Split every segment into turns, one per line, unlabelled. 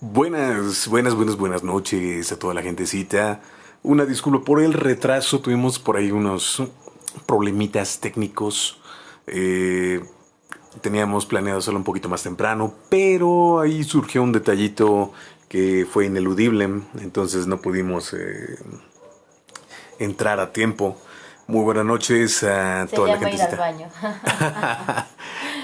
buenas, buenas, buenas, buenas noches a toda la gentecita. Una disculpa por el retraso, tuvimos por ahí unos problemitas técnicos. Eh, teníamos planeado hacerlo un poquito más temprano, pero ahí surgió un detallito que fue ineludible, entonces no pudimos eh, entrar a tiempo. Muy buenas noches a toda la gente.
ir al baño.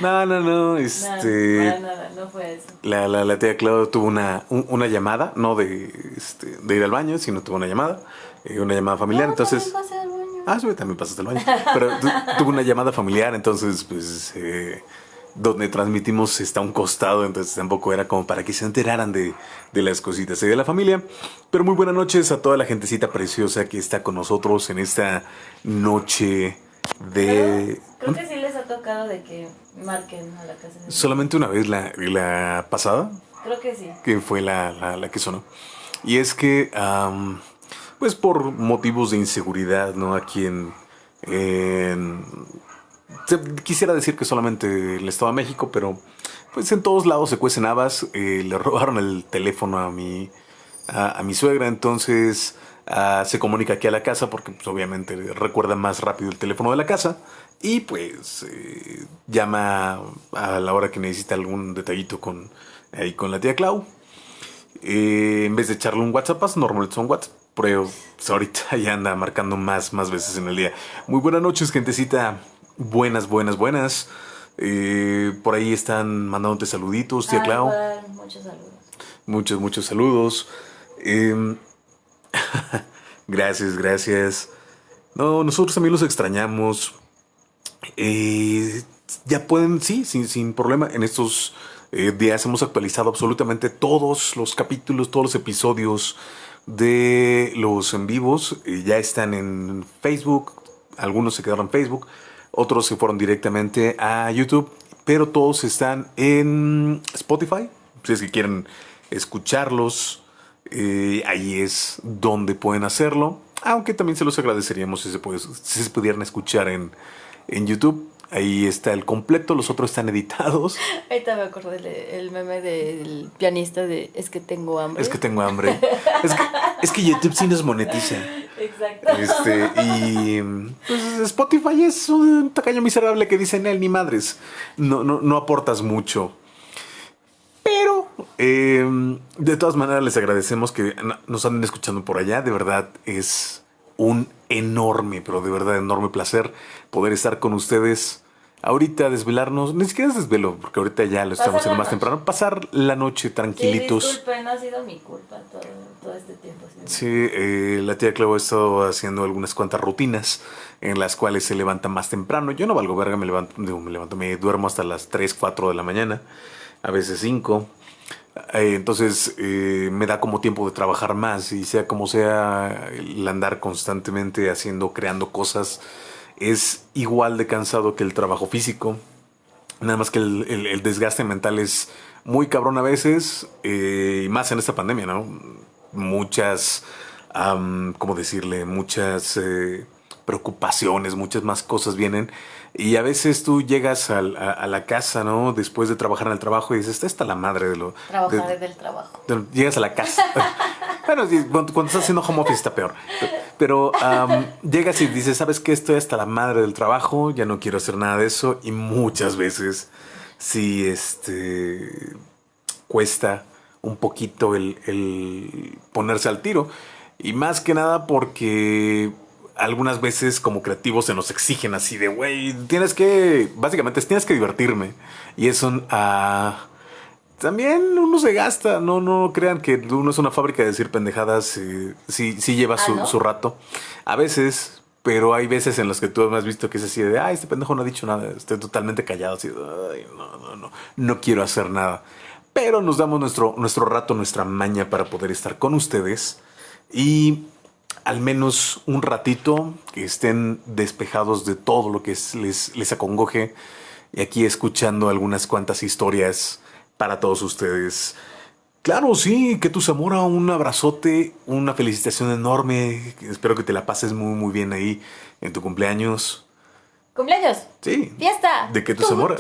no, no, no, este...
No, nada, no fue eso.
La, la, la tía Claudia tuvo una, una llamada, no de, este, de ir al baño, sino tuvo una llamada, eh, una llamada familiar,
No,
entonces...
también pasé al baño.
Ah, sí, también pasaste al baño. Pero tu- tuvo una llamada familiar, entonces, pues, eh, donde transmitimos está a un costado, entonces tampoco era como para que se enteraran de, de las cositas y de la familia. Pero muy buenas noches a toda la gentecita preciosa que está con nosotros en esta noche de...
Creo que sí les ha tocado de que marquen a la casa. de-
Solamente una vez la, la pasada,
Creo que sí.
que fue la, la- la que sonó. Y es que, am, pues por motivos de inseguridad, ¿no? Aquí en... en- quisiera decir que solamente el Estado de México, pero pues en todos lados se cuecen habas. Eh, le robaron el teléfono a mi, a, a mi suegra, entonces ah, se comunica aquí a la casa porque pues, obviamente recuerda más rápido el teléfono de la casa y pues eh, llama a la hora que necesita algún detallito con, ahí con la tía Clau. Eh, en vez de echarle un WhatsApp, normalmente son WhatsApp. Pero pues, ahorita ya anda marcando más, más veces en el día. Muy buenas noches, gentecita. Buenas, buenas, buenas. Eh, por ahí están mandándote saluditos, tía
Ah,
Clau.
igual, muchos saludos.
Muchos, muchos saludos. Gracias, gracias. No, nosotros también los extrañamos. Eh, ya pueden, sí, sin, sin problema. En estos eh, días hemos actualizado absolutamente todos los capítulos, todos los episodios de los en vivos. Eh, ya están en Facebook. Algunos se quedaron en Facebook. Otros se fueron directamente a YouTube. Pero todos están en Spotify. Si es que quieren escucharlos, eh, ahí es donde pueden hacerlo. Aunque también se los agradeceríamos si se, puede- si se pudieran escuchar en, en YouTube. Ahí está el completo, los otros están editados.
Ahorita me acordé del el meme del pianista de Es que tengo hambre.
Es que tengo hambre. Es que, es que YouTube sí nos monetiza.
Exacto.
Este, y pues Spotify es un tacaño miserable que dicen él ni madres. No, no, no aportas mucho. Pero eh, de todas maneras les agradecemos que no- nos anden escuchando por allá. De verdad es un enorme, pero de verdad enorme placer poder estar con ustedes. Ahorita desvelarnos, ni siquiera es desvelo, porque ahorita ya lo estamos haciendo más
noche.
temprano. Pasar la noche
Sí,
tranquilitos.
disculpen, no ha sido mi culpa todo, todo este tiempo.
Sí, eh, la tía Clau ha estado haciendo algunas cuantas rutinas en las cuales se levanta más temprano. Yo no valgo verga, me levanto, digo, me levanto, me duermo hasta las 3, 4 de la mañana, a veces 5. Eh, entonces eh, me da como tiempo de trabajar más y sea como sea el andar constantemente haciendo, creando cosas es igual de cansado que el trabajo físico. Nada más que el, desgaste mental es muy cabrón a veces, eh, y más en esta pandemia, ¿no? Muchas, ¿cómo decirle? Muchas preocupaciones, muchas más cosas vienen. Y a veces tú llegas a, a la casa, ¿no? Después de trabajar en el trabajo y dices, esta está la madre de lo...
Trabajar
de-
del trabajo.
de- Llegas a la casa. bueno, cuando, cuando estás haciendo home office está peor. Pero llegas y dices, ¿sabes qué? Estoy hasta la madre del trabajo, ya no quiero hacer nada de eso. Y muchas veces sí, este, cuesta un poquito el, el ponerse al tiro. Y más que nada porque algunas veces como creativos se nos exigen así de, güey, tienes que, básicamente tienes que divertirme. Y eso ah, también uno se gasta, no, no crean que uno es una fábrica de decir pendejadas, eh, sí, sí lleva
Ah,
su,
¿no?
su rato. A veces, pero hay veces en las que tú has visto que es así de, ay, este pendejo no ha dicho nada, estoy totalmente callado, así ay, no, no, no, no quiero hacer nada. Pero nos damos nuestro, nuestro rato, nuestra maña para poder estar con ustedes y al menos un ratito que estén despejados de todo lo que es- les, les acongoje y aquí escuchando algunas cuantas historias para todos ustedes. Claro, sí, que tu Zamora, un abrazote, una felicitación enorme. Espero que te la pases muy, muy bien ahí en tu cumpleaños.
¡Cumpleaños!
Sí.
¡Fiesta!
De que tu Zamora.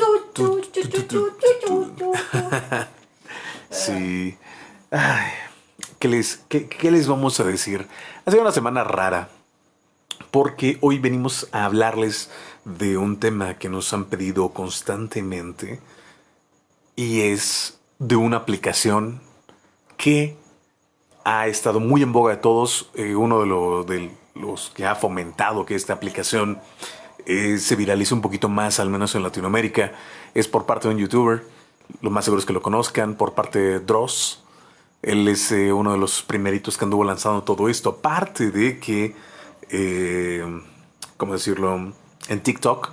Sí. Ay, ¿qué, les, qué, ¿Qué les vamos a decir? Ha sido una semana rara porque hoy venimos a hablarles de un tema que nos han pedido constantemente y es de una aplicación que ha estado muy en boga de todos. Eh, uno de, los que ha fomentado que esta aplicación eh, se viralice un poquito más, al menos en Latinoamérica, es por parte de un youtuber. Lo más seguro es que lo conozcan, por parte de Dross. Él es eh, uno de los primeritos que anduvo lanzando todo esto. Aparte de que, ¿cómo decirlo? En TikTok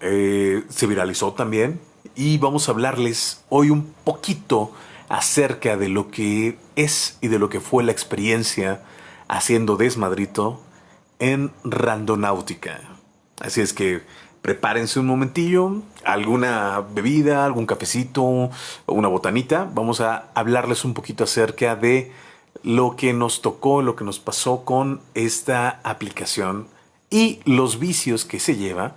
se viralizó también. Y vamos a hablarles hoy un poquito acerca de lo que es y de lo que fue la experiencia haciendo desmadrito en Randonáutica. Así es que prepárense un momentillo, alguna bebida, algún cafecito una botanita. Vamos a hablarles un poquito acerca de lo que nos tocó, lo que nos pasó con esta aplicación y los vicios que se lleva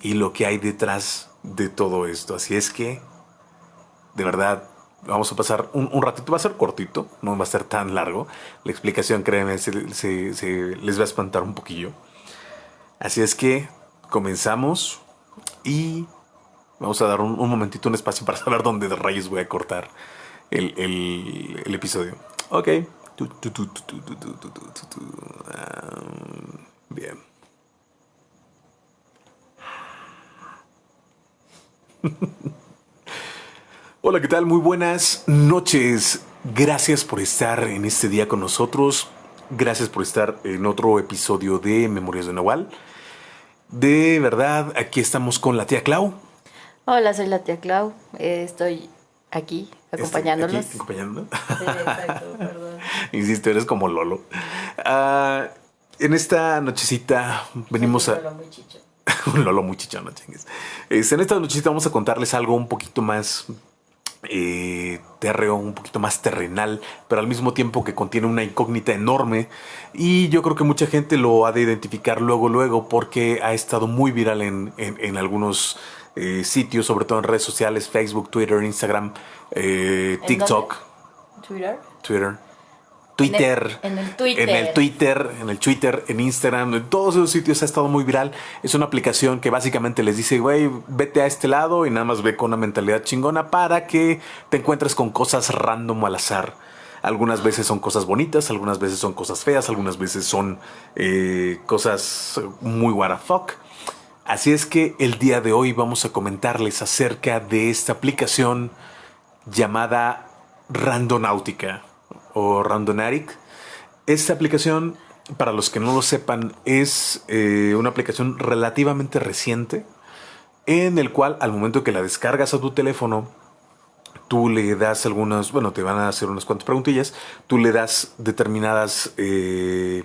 y lo que hay detrás de todo esto. Así es que, de verdad, vamos a pasar un, ratito, va a ser cortito, no va a ser tan largo. La explicación, créeme, se, les va a espantar un poquillo. Así es que comenzamos y vamos a dar un, momentito, un espacio para saber dónde de rayos voy a cortar el, el episodio. Ok. Bien. Hola, ¿qué tal? Muy buenas noches. Gracias por estar en este día con nosotros. Gracias por estar en otro episodio de Memorias de Nahual. De verdad, aquí estamos con la tía Clau.
Hola, soy la tía Clau. Eh, estoy aquí acompañándolos.
Aquí, acompañando. exacto, perdón. Insisto, eres como Lolo. Ah, en esta nochecita venimos a. Lolo muy chicho. un Lolo muy chicho, no chingues. en esta nochecita vamos a contarles algo un poquito más eh, terreo un poquito más terrenal, pero al mismo tiempo que contiene una incógnita enorme. Y yo creo que mucha gente lo ha de identificar luego, luego, porque ha estado muy viral en, en, algunos eh, sitios, sobre todo en redes sociales, Facebook, Twitter, Instagram, eh, TikTok.
¿Twitter?
Twitter. Twitter,
en el, Twitter,
en el Twitter, en el Twitter, en Instagram, en todos esos sitios ha estado muy viral. Es una aplicación que básicamente les dice, güey, vete a este lado y nada más ve con una mentalidad chingona para que te encuentres con cosas random al azar. Algunas veces son cosas bonitas, algunas veces son cosas feas, algunas veces son eh, cosas muy what the fuck. Así es que el día de hoy vamos a comentarles acerca de esta aplicación llamada Randonáutica o Randonatic. Esta aplicación, para los que no lo sepan, es eh, una aplicación relativamente reciente en el cual al momento que la descargas a tu teléfono, tú le das algunas, bueno, te van a hacer unas cuantas preguntillas, tú le das determinadas eh,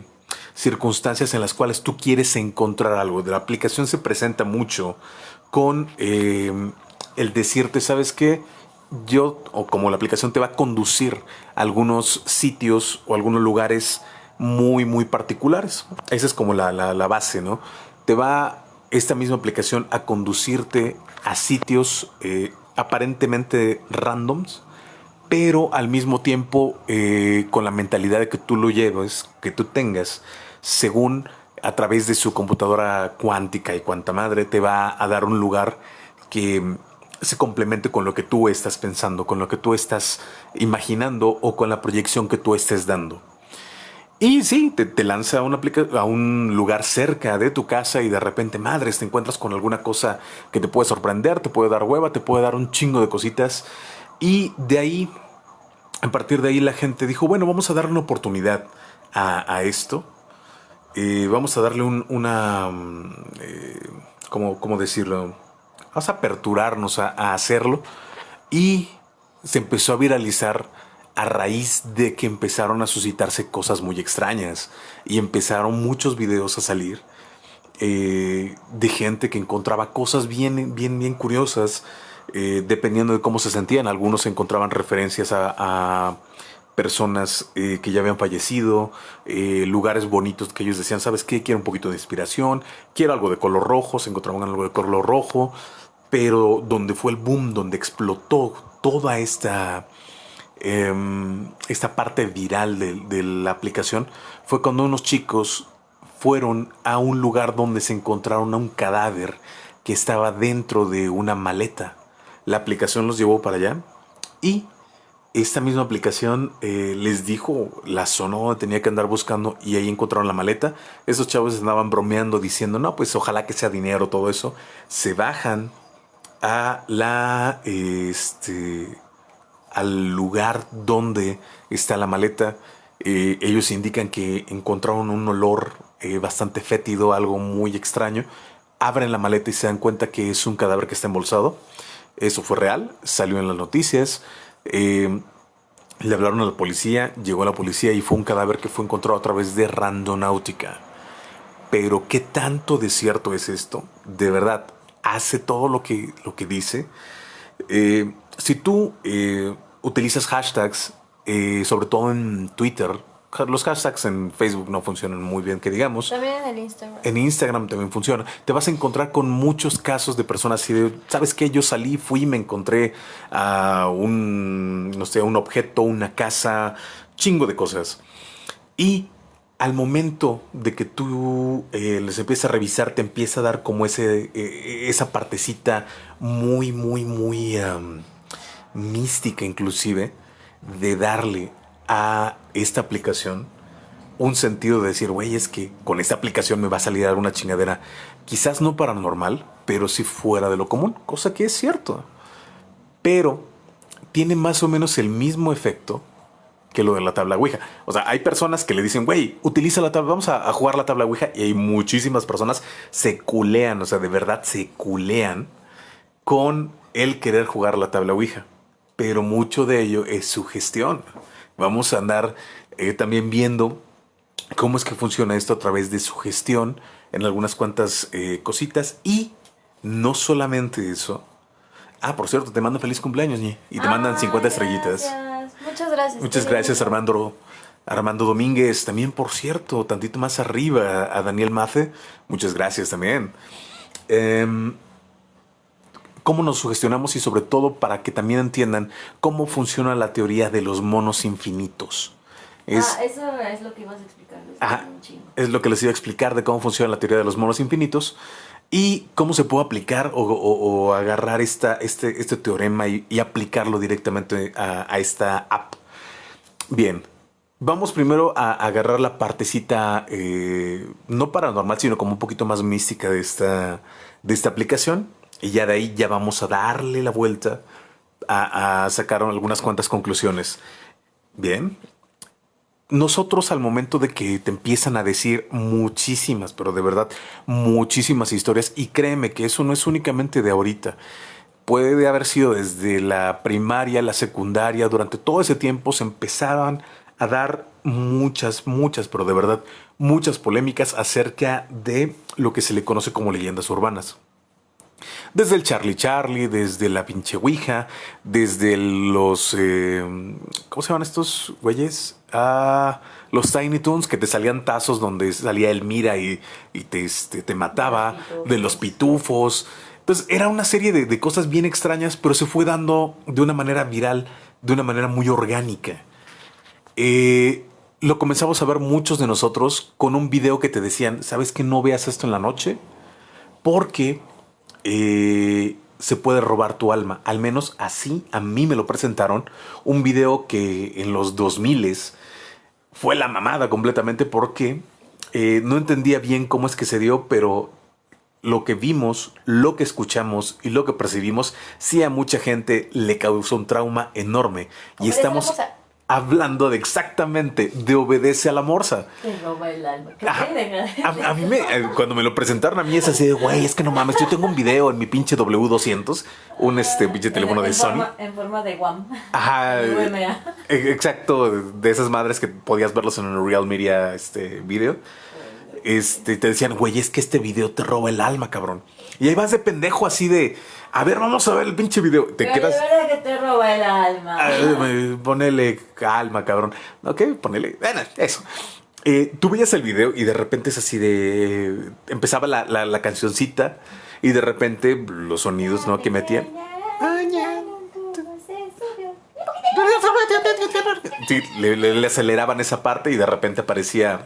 circunstancias en las cuales tú quieres encontrar algo. La aplicación se presenta mucho con eh, el decirte, ¿sabes qué? yo, o como la aplicación te va a conducir algunos sitios o algunos lugares muy, muy particulares. Esa es como la, base, ¿no? Te va esta misma aplicación a conducirte a sitios eh, aparentemente randoms, pero al mismo tiempo eh, con la mentalidad de que tú lo lleves, que tú tengas, según a través de su computadora cuántica y cuanta madre, te va a dar un lugar que se complemente con lo que tú estás pensando, con lo que tú estás imaginando o con la proyección que tú estés dando. Y sí, te, lanza a un, un lugar cerca de tu casa y de repente, madres, te encuentras con alguna cosa que te puede sorprender, te puede dar hueva, te puede dar un chingo de cositas. Y de ahí, a partir de ahí, la gente dijo, bueno, vamos a darle una oportunidad a, esto. Eh, vamos a darle una... Mm, eh, ¿Cómo decirlo? Vamos a aperturarnos a, hacerlo. Y se empezó a viralizar a raíz de que empezaron a suscitarse cosas muy extrañas y empezaron muchos videos a salir eh, de gente que encontraba cosas bien, bien, bien curiosas eh, dependiendo de cómo se sentían. Algunos encontraban referencias a, personas eh, que ya habían fallecido, lugares bonitos que ellos decían, ¿sabes qué? Quiero un poquito de inspiración, quiero algo de color rojo, se encontraban algo de color rojo, pero donde fue el boom, donde explotó toda esta em, esta parte viral de, la aplicación fue cuando unos chicos fueron a un lugar donde se encontraron a un cadáver que estaba dentro de una maleta. La aplicación los llevó para allá y esta misma aplicación eh, les dijo la zona donde tenía que andar buscando y ahí encontraron la maleta. Esos chavos andaban bromeando diciendo, no, pues ojalá que sea dinero, todo eso. Se bajan a la, este, al lugar donde está la maleta. Eh, ellos indican que encontraron un olor eh, bastante fétido, algo muy extraño. Abren la maleta y se dan cuenta que es un cadáver que está embolsado. Eso fue real, salió en las noticias. Eh, le hablaron a la policía, llegó la policía y fue un cadáver que fue encontrado a través de randonáutica. Pero ¿qué tanto de cierto es esto? De verdad, hace todo lo que, lo que dice. Eh, si tú eh, utilizas hashtags, sobre todo en Twitter, los hashtags en Facebook no funcionan muy bien, que digamos.
También en Instagram.
En Instagram también funciona. Te vas a encontrar con muchos casos de personas así de, ¿sabes qué? Yo salí, fui y me encontré a un, no sé, un objeto, una casa, chingo de cosas. Y al momento de que tú eh, les empiezas a revisar, te empieza a dar como ese, eh, esa partecita muy, muy, muy mística inclusive, de darle a esta aplicación un sentido de decir, güey, es que con esta aplicación me va a salir alguna chingadera, quizás no paranormal, pero sí fuera de lo común, cosa que es cierto. Pero tiene más o menos el mismo efecto que lo de la tabla Ouija. O sea, hay personas que le dicen, güey, utiliza la tabla, vamos a, a, jugar la tabla Ouija. Y hay muchísimas personas se culean, o sea, de verdad se culean con el querer jugar la tabla Ouija. Pero mucho de ello es su gestión. Vamos a andar eh, también viendo cómo es que funciona esto a través de su gestión en algunas cuantas eh, cositas y no solamente eso. Ah, por cierto, te mando feliz cumpleaños, Ñi, y te mandan 50 estrellitas.
Muchas gracias.
Muchas gracias, Armando. Armando Domínguez, también por cierto, tantito más arriba, a Daniel Mafe, muchas gracias también. Eh, cómo nos sugestionamos y sobre todo para que también entiendan cómo funciona la teoría de los monos infinitos.
Es, ah, eso es lo que ibas a explicar.
es lo que les iba a explicar de cómo funciona la teoría de los monos infinitos y cómo se puede aplicar o, agarrar esta, este, este teorema y, aplicarlo directamente a, esta app. Bien, Vamos primero a agarrar la partecita eh, no paranormal, sino como un poquito más mística de esta, de esta aplicación. Y ya de ahí ya vamos a darle la vuelta a, sacar algunas cuantas conclusiones. Bien. Nosotros al momento de que te empiezan a decir muchísimas, pero de verdad muchísimas historias, y créeme que eso no es únicamente de ahorita, puede haber sido desde la primaria, la secundaria, durante todo ese tiempo se empezaban a dar muchas, muchas, pero de verdad muchas polémicas acerca de lo que se le conoce como leyendas urbanas. Desde el Charlie Charlie, desde la pinche Ouija, desde los... Eh, ¿Cómo se llaman estos güeyes? Ah, los Tiny Toons que te salían tazos donde salía Elmira y, y te, este, te mataba, de los pitufos. Entonces era una serie de, de cosas bien extrañas, pero se fue dando de una manera viral, de una manera muy orgánica. Eh, lo comenzamos a ver muchos de nosotros con un video que te decían, ¿sabes que no veas esto en la noche? Porque eh, se puede robar tu alma. Al menos así a mí me lo presentaron. Un video que en los 2000 fue la mamada completamente porque eh, no entendía bien cómo es que se dio, pero lo que vimos, lo que escuchamos y lo que percibimos, sí a mucha gente le causó un trauma enorme. y estamos hablando de exactamente de obedece a la morsa.
Te roba el alma.
a, mí me, eh, cuando me lo presentaron a mí es así de, güey, es que no mames, yo tengo un video en mi pinche W200, un este pinche teléfono de Sony.
en forma de WAM.
Ajá. E, exacto, de esas madres que podías verlos en un Real Media este video. Este, te decían, güey, es que este video te roba el alma, cabrón. Y ahí vas de pendejo así de, a ver, vamos a ver el pinche video. Te
Pero
quedas.
De que te roba el alma.
ponele calma, cabrón. Ok, ponele. Bueno, eso. Eh, tú veías el video y de repente es así de. Empezaba la, la, la cancioncita y de repente los sonidos, ¿no? Que metían. sí, le, le- le aceleraban esa parte y de repente aparecía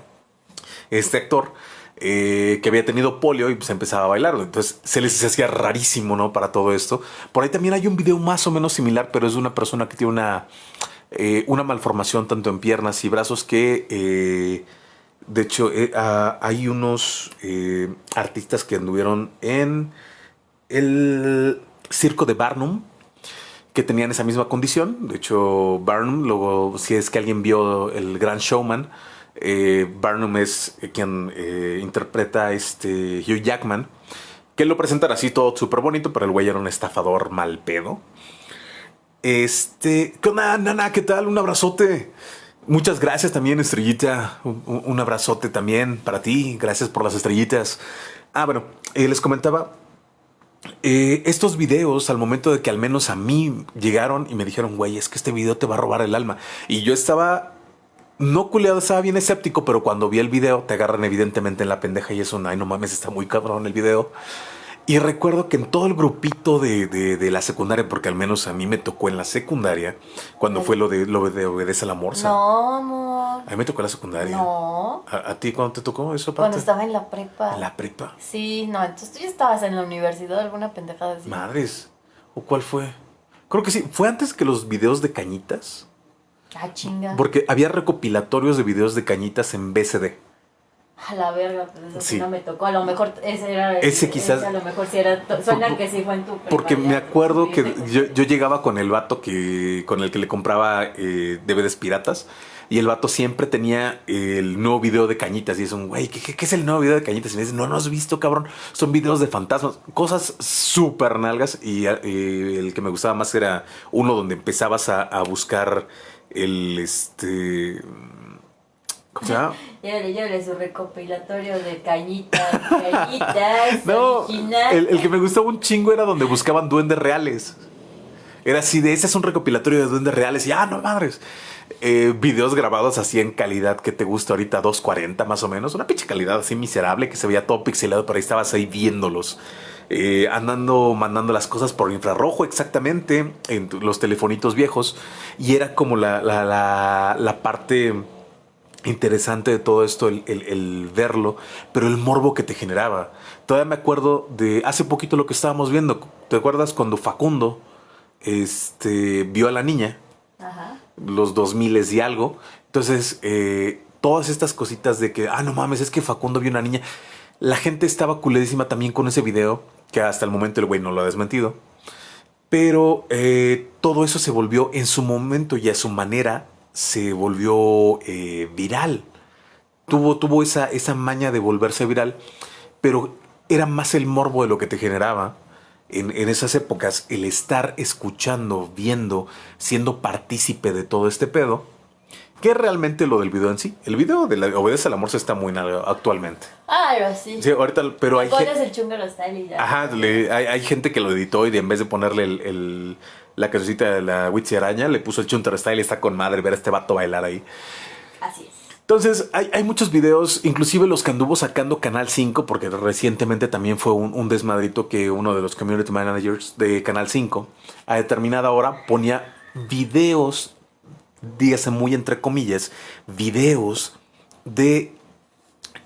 este actor eh, que había tenido polio y pues empezaba a bailar. Entonces se les hacía rarísimo, ¿no? Para todo esto. Por ahí también hay un video más o menos similar, pero es de una persona que tiene una, eh, una malformación tanto en piernas y brazos que... eh, de hecho, hay unos artistas que anduvieron en el circo de Barnum que tenían esa misma condición. De hecho, Barnum, luego, si es que alguien vio el Gran Showman, eh, Barnum es eh, quien eh, interpreta a este Hugh Jackman, que lo presentan así todo súper bonito, pero el güey era un estafador mal pedo. Este, ¿qué onda, Nana? ¿Qué tal? Un abrazote. Muchas gracias también, Estrellita. Un, abrazote también para ti. Gracias por las estrellitas. Ah, bueno, eh, les comentaba estos videos, al momento de que al menos a mí llegaron y me dijeron, güey, es que este video te va a robar el alma. Y yo estaba, no culeado, estaba bien escéptico, pero cuando vi el video, te agarran evidentemente en la pendeja y eso, ay, no mames, está muy cabrón el video. Y recuerdo que en todo el grupito de, de- de la secundaria, porque al menos a mí me tocó en la secundaria, cuando fue lo de, lo de Obedece a la Morsa.
No, amor.
A mí me tocó en la secundaria.
No.
¿A, a ti cuándo te tocó eso?
Cuando
aparte?
estaba en la prepa.
En la prepa.
Sí, no, entonces tú ya estabas en la universidad, alguna pendejada así.
Madres. ¿O cuál fue? Creo que sí. ¿Fue antes que los videos de cañitas?
Ah, chinga.
Porque había recopilatorios de videos de cañitas en BCD.
A la verga, pues eso sí. No me tocó. A lo mejor ese era.
Ese quizás-
a lo mejor sí era. Suena
Por-
que sí fue en tu.
Porque me
ya,
acuerdo que yo, yo llegaba con el vato que, con el que le compraba eh, DVDs piratas. Y el vato siempre tenía el nuevo video de cañitas. Y es un, güey, ¿qué, qué, qué es el nuevo video de cañitas? Y me dice, no, no has visto, cabrón. Son videos de fantasmas. Cosas súper nalgas. Y eh, el que me gustaba más era uno donde empezabas a, a buscar el, este... ¿Cómo se llama?
Llévele su recopilatorio de cañitas, cañitas,
No,
original.
el, el que me gustaba un chingo era donde buscaban duendes reales. Era así de ese es un recopilatorio de duendes reales. Y ah, no madres. Eh, videos grabados así en calidad que te gusta ahorita, 240 más o menos. Una pinche calidad así miserable que se veía todo pixelado, pero ahí estabas ahí viéndolos. Eh, andando, mandando las cosas por infrarrojo exactamente en los telefonitos viejos. Y era como la, la, la, la parte interesante de todo esto el, el- el verlo, pero el morbo que te generaba. Todavía me acuerdo de hace poquito lo que estábamos viendo. ¿Te acuerdas cuando Facundo este, vio a la niña?
Ajá.
los 2000 y algo. Entonces, eh, todas estas cositas de que, ah, no mames, es que Facundo vio una niña. La gente estaba culedísima también con ese video, que hasta el momento el güey no lo ha desmentido. Pero eh, todo eso se volvió en su momento y a su manera se volvió eh, viral. Tuvo, tuvo esa, esa maña de volverse viral, pero era más el morbo de lo que te generaba en, en esas épocas, el estar escuchando, viendo, siendo partícipe de todo este pedo, que realmente lo del video en sí. El video de la, Obedece al Amor se está muy actualmente.
Ah, sí.
Sí, ahorita, pero hay
Pones
gente...
el chungaro style y ya.
Ajá, le- hay, hay gente que lo editó y de- en vez de ponerle el, el- la cancioncita de la Witchy Araña, le puso el Chunter Style y está con madre ver a este vato bailar ahí.
Así es.
Entonces, hay, hay muchos videos, inclusive los que anduvo sacando Canal 5, porque recientemente también fue un, un desmadrito que uno de los community managers de Canal 5 a determinada hora ponía videos, dígase muy entre comillas, videos de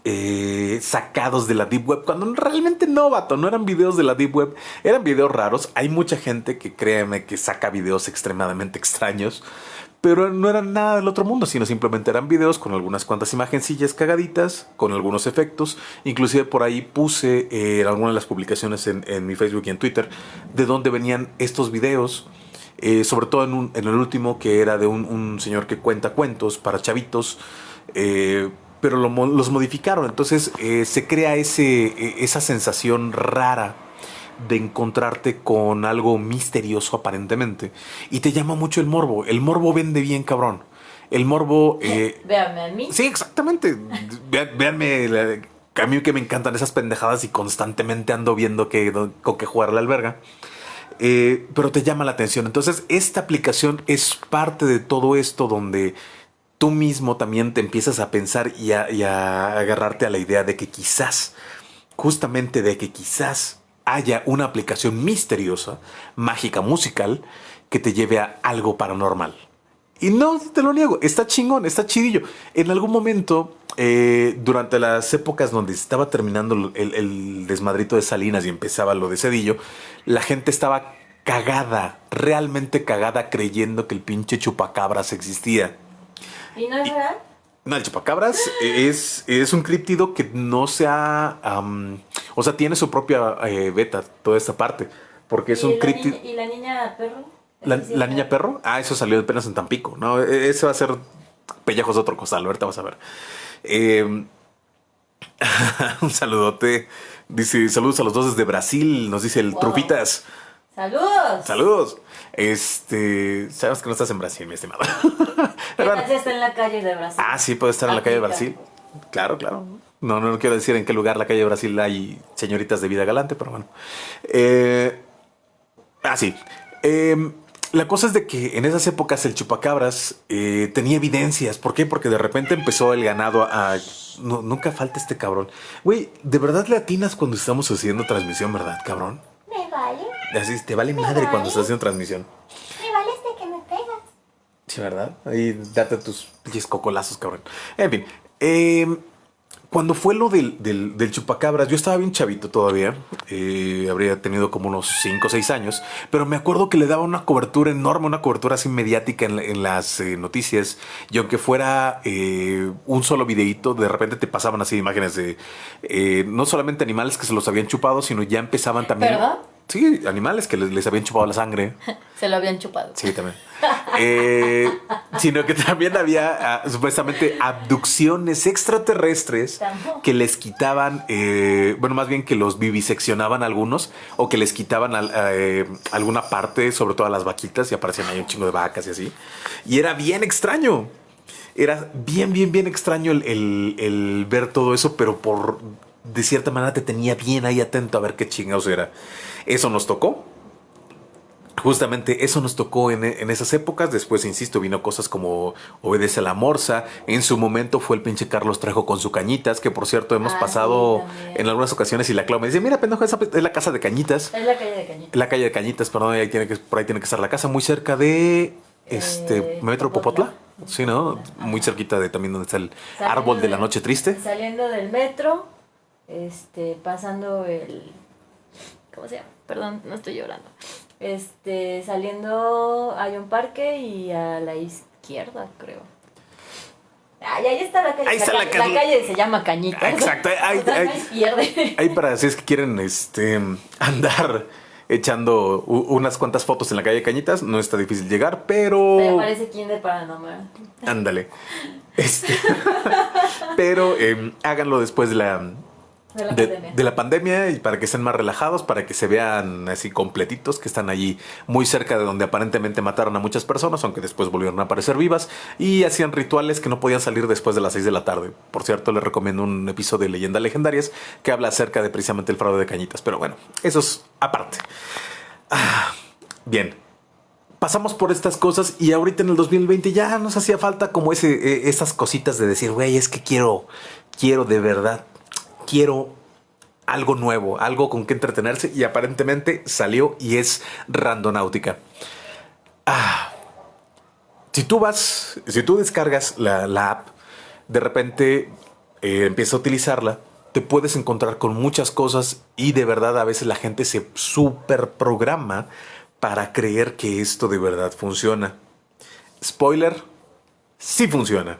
eh, sacados de la Deep Web, cuando realmente no, vato, no eran videos de la Deep Web, eran videos raros. Hay mucha gente que créeme que saca videos extremadamente extraños, pero no eran nada del otro mundo, sino simplemente eran videos con algunas cuantas imagencillas cagaditas, con algunos efectos. Inclusive por ahí puse eh, en algunas de las publicaciones en, en mi Facebook y en Twitter de dónde venían estos videos. Eh, sobre todo en, un- en el último que era de un, un señor que cuenta cuentos para chavitos, eh, pero lo los modificaron. Entonces eh, se crea ese, eh, esa sensación rara de encontrarte con algo misterioso aparentemente y te llama mucho el morbo. El morbo vende bien, cabrón. El morbo... eh,
Véame a mí.
Sí, exactamente. Véanme, la- a mí que me encantan esas pendejadas y constantemente ando viendo que, con qué jugar la alberga. Eh, pero te llama la atención. Entonces, esta aplicación es parte de todo esto donde tú mismo también te empiezas a pensar y a, y a agarrarte a la idea de que quizás, justamente de que quizás haya una aplicación misteriosa, mágica, musical, que te lleve a algo paranormal. Y no te lo niego, está chingón, está chidillo. En algún momento, eh, durante las épocas donde estaba terminando el, el, desmadrito de Salinas y empezaba lo de Cedillo, la gente estaba cagada, realmente cagada, creyendo que el pinche chupacabras existía.
¿Y no es real?
No, el chupacabras es, es un criptido que no se ha. o sea, tiene su propia eh, beta, toda esta parte. Porque es un criptido.
¿Y la niña perro?
La, niña perro, ah, eso salió apenas en Tampico, ¿no? E, ese va a ser pellejos de otro costal, ahorita vas a ver. Em, un saludote. Dice, saludos a los dos desde Brasil, nos dice el Trufitas.
Saludos.
Saludos. Este, sabes que no estás en Brasil, mi estimado.
¿Qué está en la calle de Brasil?
Ah, sí, puede estar en la calle de Brasil. Claro, claro. No, no quiero decir en qué lugar la calle de Brasil hay señoritas de vida galante, pero bueno. Eh, ah, sí. Eh, la cosa es de que en esas épocas el chupacabras eh, tenía evidencias. ¿Por qué? Porque de repente empezó el ganado a... nunca falta este cabrón. Güey, ¿de verdad le atinas cuando estamos haciendo transmisión, verdad, cabrón?
Me vale.
Así, te vale madre cuando estás haciendo transmisión.
Me vale este que me pegas.
Sí, ¿verdad? Ahí date tus pinches cocolazos, cabrón. En fin. Eh, cuando fue lo del, del, chupacabras, yo estaba bien chavito todavía. Eh, habría tenido como unos 5 o 6 años. Pero me acuerdo que le daba una cobertura enorme, una cobertura así mediática en, las eh, noticias. Y aunque fuera eh, un solo videíto, de repente te pasaban así imágenes de no solamente animales que se los habían chupado, sino ya empezaban también.
¿Verdad?
Sí, animales que les, habían chupado la sangre.
Se lo habían chupado.
Sí, también. Eh, sino que también había ah, supuestamente abducciones extraterrestres que les quitaban, eh, bueno, más bien que los viviseccionaban algunos o que les quitaban eh, alguna parte, sobre todo a las vaquitas, y aparecían ahí un chingo de vacas y así. Y era bien extraño. Era bien, bien, bien extraño el ver todo eso, pero por de cierta manera te tenía bien ahí atento a ver qué chingados era. Eso nos tocó. Justamente eso nos tocó en, esas épocas. Después, insisto, vino cosas como Obedece a la Morsa. En su momento fue el pinche Carlos Trajo con su cañitas, que por cierto hemos ah, pasado en algunas ocasiones y la Clau me dice, mira, pendejo, esa es la casa de cañitas.
Es la calle de cañitas.
La calle de cañitas, perdón, ahí tiene que, por ahí tiene que estar la casa, muy cerca de este eh, Metro Popotla. Sí, ¿no? Muy cerquita de también donde está el árbol de la noche triste.
Saliendo del metro, este, pasando el... ¿Cómo se llama? Perdón, no estoy llorando. Este, saliendo hay un parque y a la izquierda, creo. Ay, ahí está la calle. Ahí está la, calle. se llama Cañita.
Exacto. Ahí, ahí, ahí, para si es que quieren este, andar echando unas cuantas fotos en la calle Cañitas, no está difícil llegar, pero...
Me parece de Paranormal.
Ándale. Este, pero eh, háganlo después de la de la, pandemia. y para que estén más relajados, para que se vean así completitos, que están allí muy cerca de donde aparentemente mataron a muchas personas, aunque después volvieron a aparecer vivas, y hacían rituales que no podían salir después de las 6 de la tarde. Por cierto, les recomiendo un episodio de Leyendas Legendarias que habla acerca de precisamente el fraude de cañitas, pero bueno, eso es aparte. Ah, bien, pasamos por estas cosas y ahorita en el 2020 ya nos hacía falta como ese, eh, esas cositas de decir, güey, es que quiero, quiero de verdad quiero algo nuevo, algo con que entretenerse y aparentemente salió y es Randonáutica. Ah, si tú vas, si tú descargas la, app, de repente eh, empiezas a utilizarla, te puedes encontrar con muchas cosas y de verdad a veces la gente se super programa para creer que esto de verdad funciona. Spoiler, sí funciona.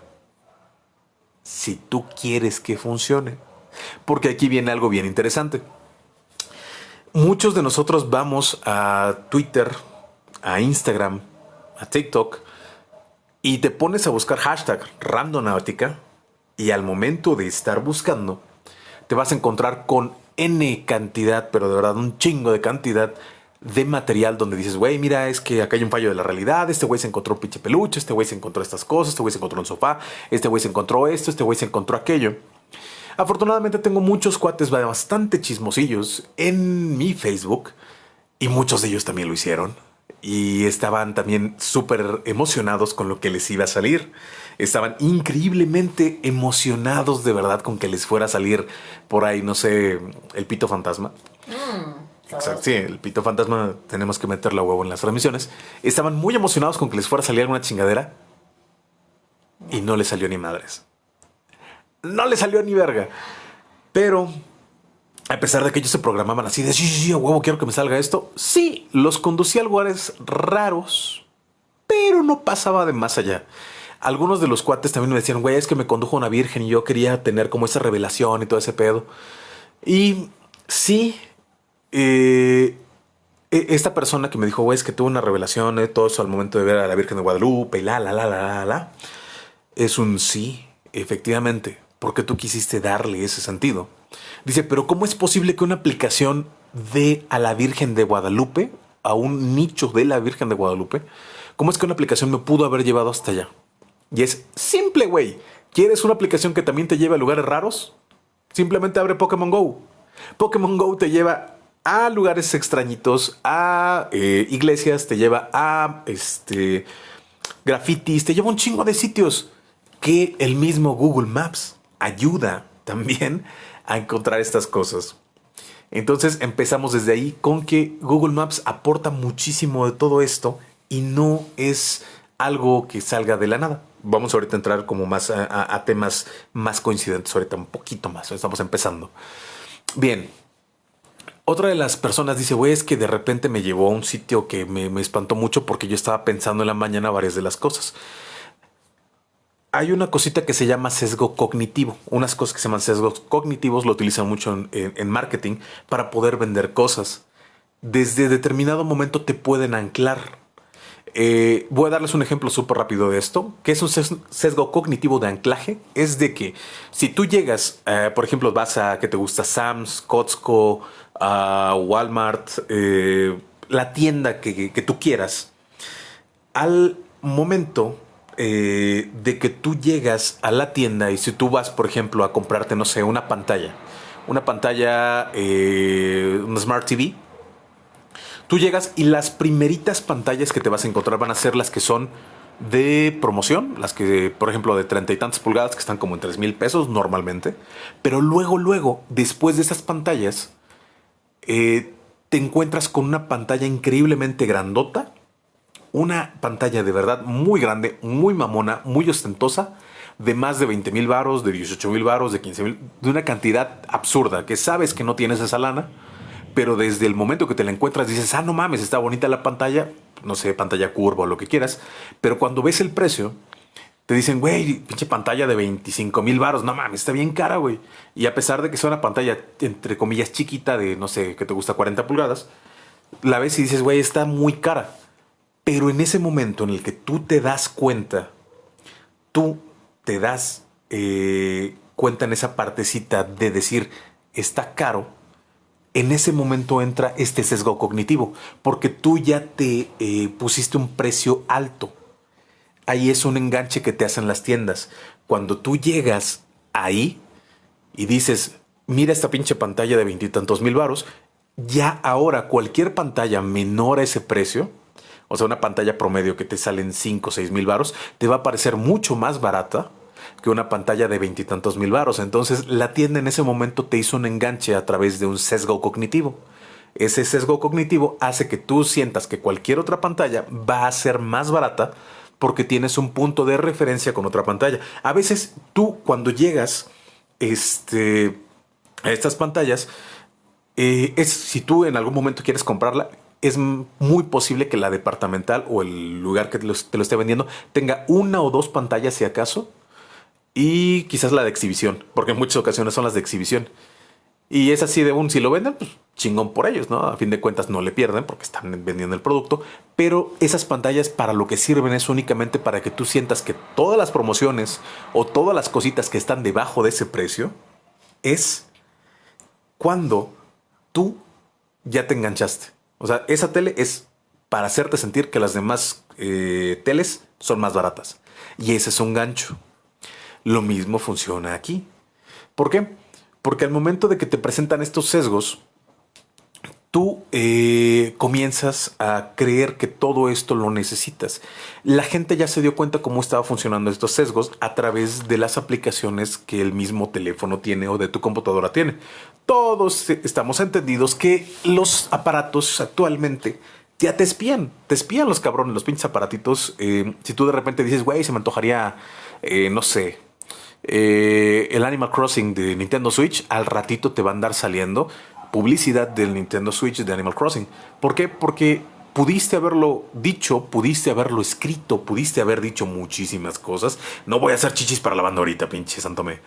Si tú quieres que funcione. Porque aquí viene algo bien interesante. Muchos de nosotros vamos a Twitter, a Instagram, a TikTok y te pones a buscar hashtag randonáutica y al momento de estar buscando te vas a encontrar con N cantidad, pero de verdad un chingo de cantidad de material donde dices, güey, mira, es que acá hay un fallo de la realidad, este güey se encontró un pinche peluche, este güey se encontró estas cosas, este güey se encontró un sofá, este güey se encontró esto, este güey se encontró aquello. Afortunadamente tengo muchos cuates bastante chismosillos en mi Facebook y muchos de ellos también lo hicieron. Y estaban también súper emocionados con lo que les iba a salir. Estaban increíblemente emocionados de verdad con que les fuera a salir por ahí, no sé, el pito fantasma. Mm, Exacto, sí, el pito fantasma tenemos que meterle a huevo en las transmisiones. Estaban muy emocionados con que les fuera a salir alguna chingadera y no le salió ni madres. No le salió ni verga. Pero a pesar de que ellos se programaban así de sí, sí, sí, huevo, quiero que me salga esto. Sí, los conducía a lugares raros, pero no pasaba de más allá. Algunos de los cuates también me decían, güey, es que me condujo una virgen y yo quería tener como esa revelación y todo ese pedo. Y sí, eh, e, esta persona que me dijo, güey, es que tuvo una revelación, de todo eso al momento de ver a la Virgen de Guadalupe y la, la, la, la, la, la, es un sí, efectivamente, porque tú quisiste darle ese sentido. Dice, pero ¿cómo es posible que una aplicación dé a la Virgen de Guadalupe, a un nicho de la Virgen de Guadalupe, cómo es que una aplicación me pudo haber llevado hasta allá? Y es simple, güey. ¿Quieres una aplicación que también te lleve a lugares raros? Simplemente abre Pokémon Go. Pokémon Go te lleva a lugares extrañitos, a eh, iglesias, te lleva a este, grafitis, te lleva un chingo de sitios que el mismo Google Maps ayuda también a encontrar estas cosas. Entonces empezamos desde ahí con que Google Maps aporta muchísimo de todo esto y no es algo que salga de la nada. Vamos ahorita a entrar como más a, temas más coincidentes, ahorita un poquito más, estamos empezando. Bien, otra de las personas dice, güey, es que de repente me llevó a un sitio que me, me, espantó mucho porque yo estaba pensando en la mañana varias de las cosas hay una cosita que se llama sesgo cognitivo. Unas cosas que se llaman sesgos cognitivos lo utilizan mucho en, marketing para poder vender cosas. Desde determinado momento te pueden anclar. Eh, voy a darles un ejemplo súper rápido de esto. que es un sesgo cognitivo de anclaje? Es de que si tú llegas, eh, por ejemplo, vas a que te gusta Sam's, Costco, Walmart, eh, la tienda que tú quieras, al momento eh, de que tú llegas a la tienda y si tú vas, por ejemplo, a comprarte, no sé, una pantalla, una pantalla, eh, una Smart TV, tú llegas y las primeritas pantallas que te vas a encontrar van a ser las que son de promoción, las que, por ejemplo, de treinta y tantas pulgadas que están como en tres mil pesos normalmente, pero luego, luego, después de esas pantallas, eh, te encuentras con una pantalla increíblemente grandota una pantalla de verdad muy grande, muy mamona, muy ostentosa, de más de 20 mil varos, de 18 mil varos, de 15 mil, de una cantidad absurda, que sabes que no tienes esa lana, pero desde el momento que te la encuentras dices, ah, no mames, está bonita la pantalla, no sé, pantalla curva o lo que quieras, pero cuando ves el precio, te dicen, güey, pinche pantalla de 25 mil varos, no mames, está bien cara, güey. Y a pesar de que sea una pantalla, entre comillas, chiquita de, no sé, que te gusta 40 pulgadas, la ves y dices, güey, está muy cara. Pero en ese momento en el que tú te das cuenta, tú te das eh, cuenta en esa partecita de decir, está caro, en ese momento entra este sesgo cognitivo, porque tú ya te eh, pusiste un precio alto. Ahí es un enganche que te hacen las tiendas. Cuando tú llegas ahí y dices, mira esta pinche pantalla de veintitantos mil varos, ya ahora cualquier pantalla menor a ese precio, o sea, una pantalla promedio que te salen 5 o 6 mil varos, te va a parecer mucho más barata que una pantalla de veintitantos mil varos. Entonces, la tienda en ese momento te hizo un enganche a través de un sesgo cognitivo. Ese sesgo cognitivo hace que tú sientas que cualquier otra pantalla va a ser más barata porque tienes un punto de referencia con otra pantalla. A veces tú cuando llegas este, a estas pantallas, eh, es si tú en algún momento quieres comprarla, es muy posible que la departamental o el lugar que te lo, esté vendiendo tenga una o dos pantallas si acaso y quizás la de exhibición, porque en muchas ocasiones son las de exhibición. Y es así de un, si lo venden, pues chingón por ellos, ¿no? A fin de cuentas no le pierden porque están vendiendo el producto, pero esas pantallas para lo que sirven es únicamente para que tú sientas que todas las promociones o todas las cositas que están debajo de ese precio es cuando tú ya te enganchaste. O sea, esa tele es para hacerte sentir que las demás eh, teles son más baratas. Y ese es un gancho. Lo mismo funciona aquí. ¿Por qué? Porque al momento de que te presentan estos sesgos, tú eh, comienzas a creer que todo esto lo necesitas. La gente ya se dio cuenta cómo estaba funcionando estos sesgos a través de las aplicaciones que el mismo teléfono tiene o de tu computadora tiene. Todos estamos entendidos que los aparatos actualmente ya te espían, te espían los cabrones, los pinches aparatitos. Eh, si tú de repente dices, güey, se me antojaría eh, no sé, eh, el Animal Crossing de Nintendo Switch, al ratito te va a andar saliendo publicidad del Nintendo Switch de Animal Crossing. ¿Por qué? Porque pudiste haberlo dicho, pudiste haberlo escrito, pudiste haber dicho muchísimas cosas. No voy a hacer chichis para la banda ahorita, pinche Santome.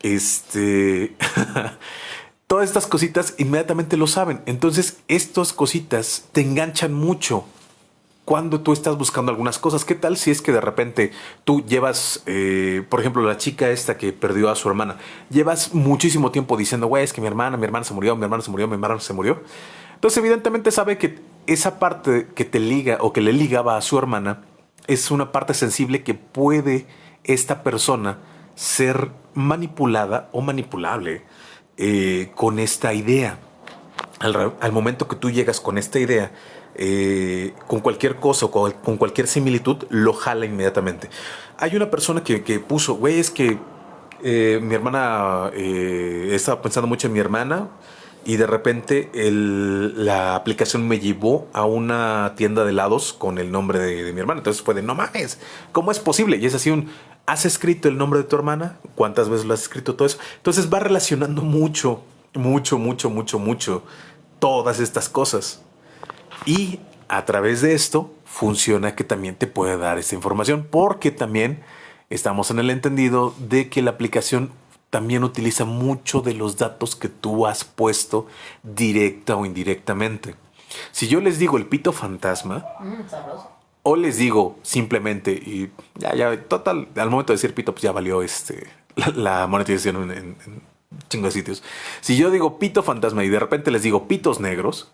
Este. Todas estas cositas inmediatamente lo saben. Entonces, estas cositas te enganchan mucho cuando tú estás buscando algunas cosas. ¿Qué tal si es que de repente tú llevas, eh, por ejemplo, la chica esta que perdió a su hermana, llevas muchísimo tiempo diciendo, güey, es que mi hermana, mi hermana se murió, mi hermana se murió, mi hermana se murió. Entonces, evidentemente sabe que esa parte que te liga o que le ligaba a su hermana es una parte sensible que puede esta persona ser manipulada o manipulable eh, con esta idea. Al, momento que tú llegas con esta idea, eh, con cualquier cosa o con, cualquier similitud, lo jala inmediatamente. Hay una persona que, puso, güey, es que eh, mi hermana, estaba pensando mucho en mi hermana, y de repente la aplicación me llevó a una tienda de helados con el nombre de, mi hermana. Entonces fue de, no mames, ¿cómo es posible? Y es así un, ¿has escrito el nombre de tu hermana? ¿Cuántas veces lo has escrito? Todo eso. Entonces va relacionando mucho, mucho, mucho, mucho, mucho todas estas cosas. Y a través de esto funciona que también te puede dar esta información porque también estamos en el entendido de que la aplicación también utiliza mucho de los datos que tú has puesto directa o indirectamente. Si yo les digo el pito fantasma, mm, o les digo simplemente, y ya, ya, total, al momento de decir pito, pues ya valió este, la, monetización en, en, sitios. Si yo digo pito fantasma y de repente les digo pitos negros,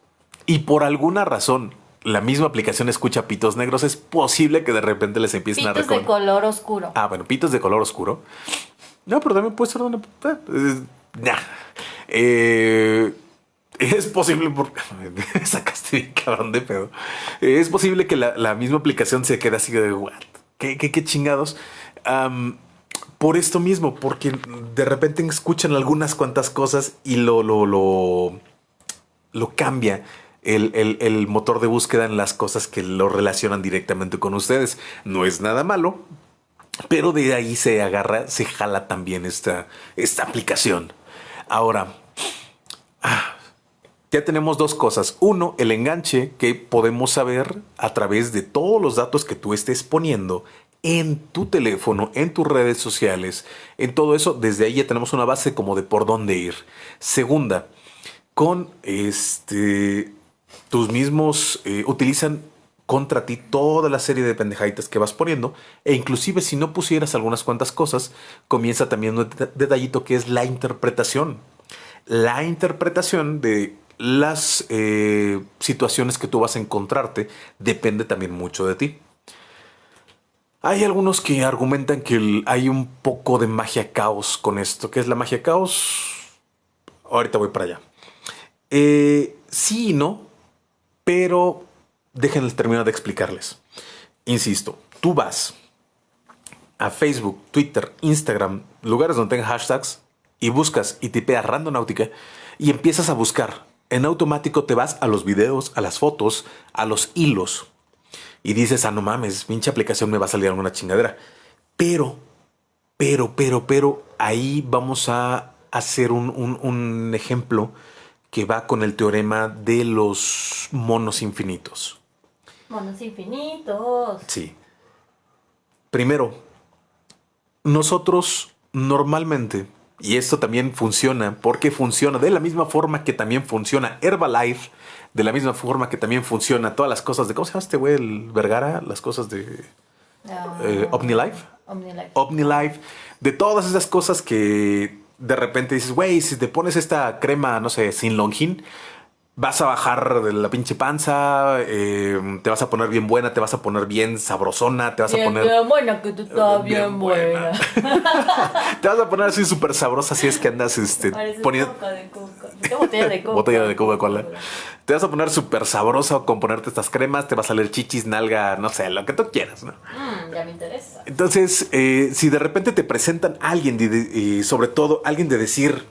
y por alguna razón la misma aplicación escucha pitos negros, es posible que de repente les empiecen
a reconocer. Pitos de color oscuro.
Ah, bueno, pitos de color oscuro. No, pero también puede ser una. Eh, eh, es posible porque sacaste bien cabrón de pedo. Es posible que la, misma aplicación se quede así de what? ¿Qué, qué, chingados? por esto mismo, porque de repente escuchan algunas cuantas cosas y lo, lo, lo, lo cambia. El, el, motor de búsqueda en las cosas que lo relacionan directamente con ustedes. No es nada malo, pero de ahí se agarra, se jala también esta, esta aplicación. Ahora, ah, ya tenemos dos cosas. Uno, el enganche que podemos saber a través de todos los datos que tú estés poniendo en tu teléfono, en tus redes sociales, en todo eso. Desde ahí ya tenemos una base como de por dónde ir. Segunda, con este, tus mismos, eh, utilizan contra ti toda la serie de pendejaditas que vas poniendo e inclusive si no pusieras algunas cuantas cosas, comienza también un detallito que es la interpretación. La interpretación de las eh, situaciones que tú vas a encontrarte depende también mucho de ti. Hay algunos que argumentan que hay un poco de magia caos con esto. ¿Qué es la magia caos? Ahorita voy para allá. Eh, sí y no, pero déjenles terminar de explicarles. Insisto, tú vas a Facebook, Twitter, Instagram, lugares donde tengan hashtags y buscas y tipeas randonáutica y empiezas a buscar. En automático te vas a los videos, a las fotos, a los hilos y dices, ah, no mames, pinche aplicación me va a salir alguna chingadera. Pero, pero, pero, pero, ahí vamos a hacer un, un ejemplo que va con el teorema de los monos infinitos.
Monos infinitos.
Sí. Primero, nosotros normalmente, y esto también funciona, porque funciona de la misma forma que también funciona Herbalife, de la misma forma que también funciona todas las cosas de, ¿cómo se llama este güey? El Vergara, las cosas de uh, eh, OmniLife.
OmniLife.
OmniLife. De todas esas cosas que de repente dices, güey, si te pones esta crema, no sé, sin longin, vas a bajar de la pinche panza, eh, te vas a poner bien buena, te vas a poner bien sabrosona, te vas a poner...
Bien buena, que tú estás bien, buena.
te vas a poner así súper sabrosa si es que andas este, poniendo...
botella de coca.
botella de coca Te vas a poner súper sabrosa con ponerte estas cremas, te va a salir chichis, nalga, no sé, lo que tú quieras, ¿no?
Mm, ya me interesa.
Entonces, eh, si de repente te presentan alguien, y sobre todo alguien de decir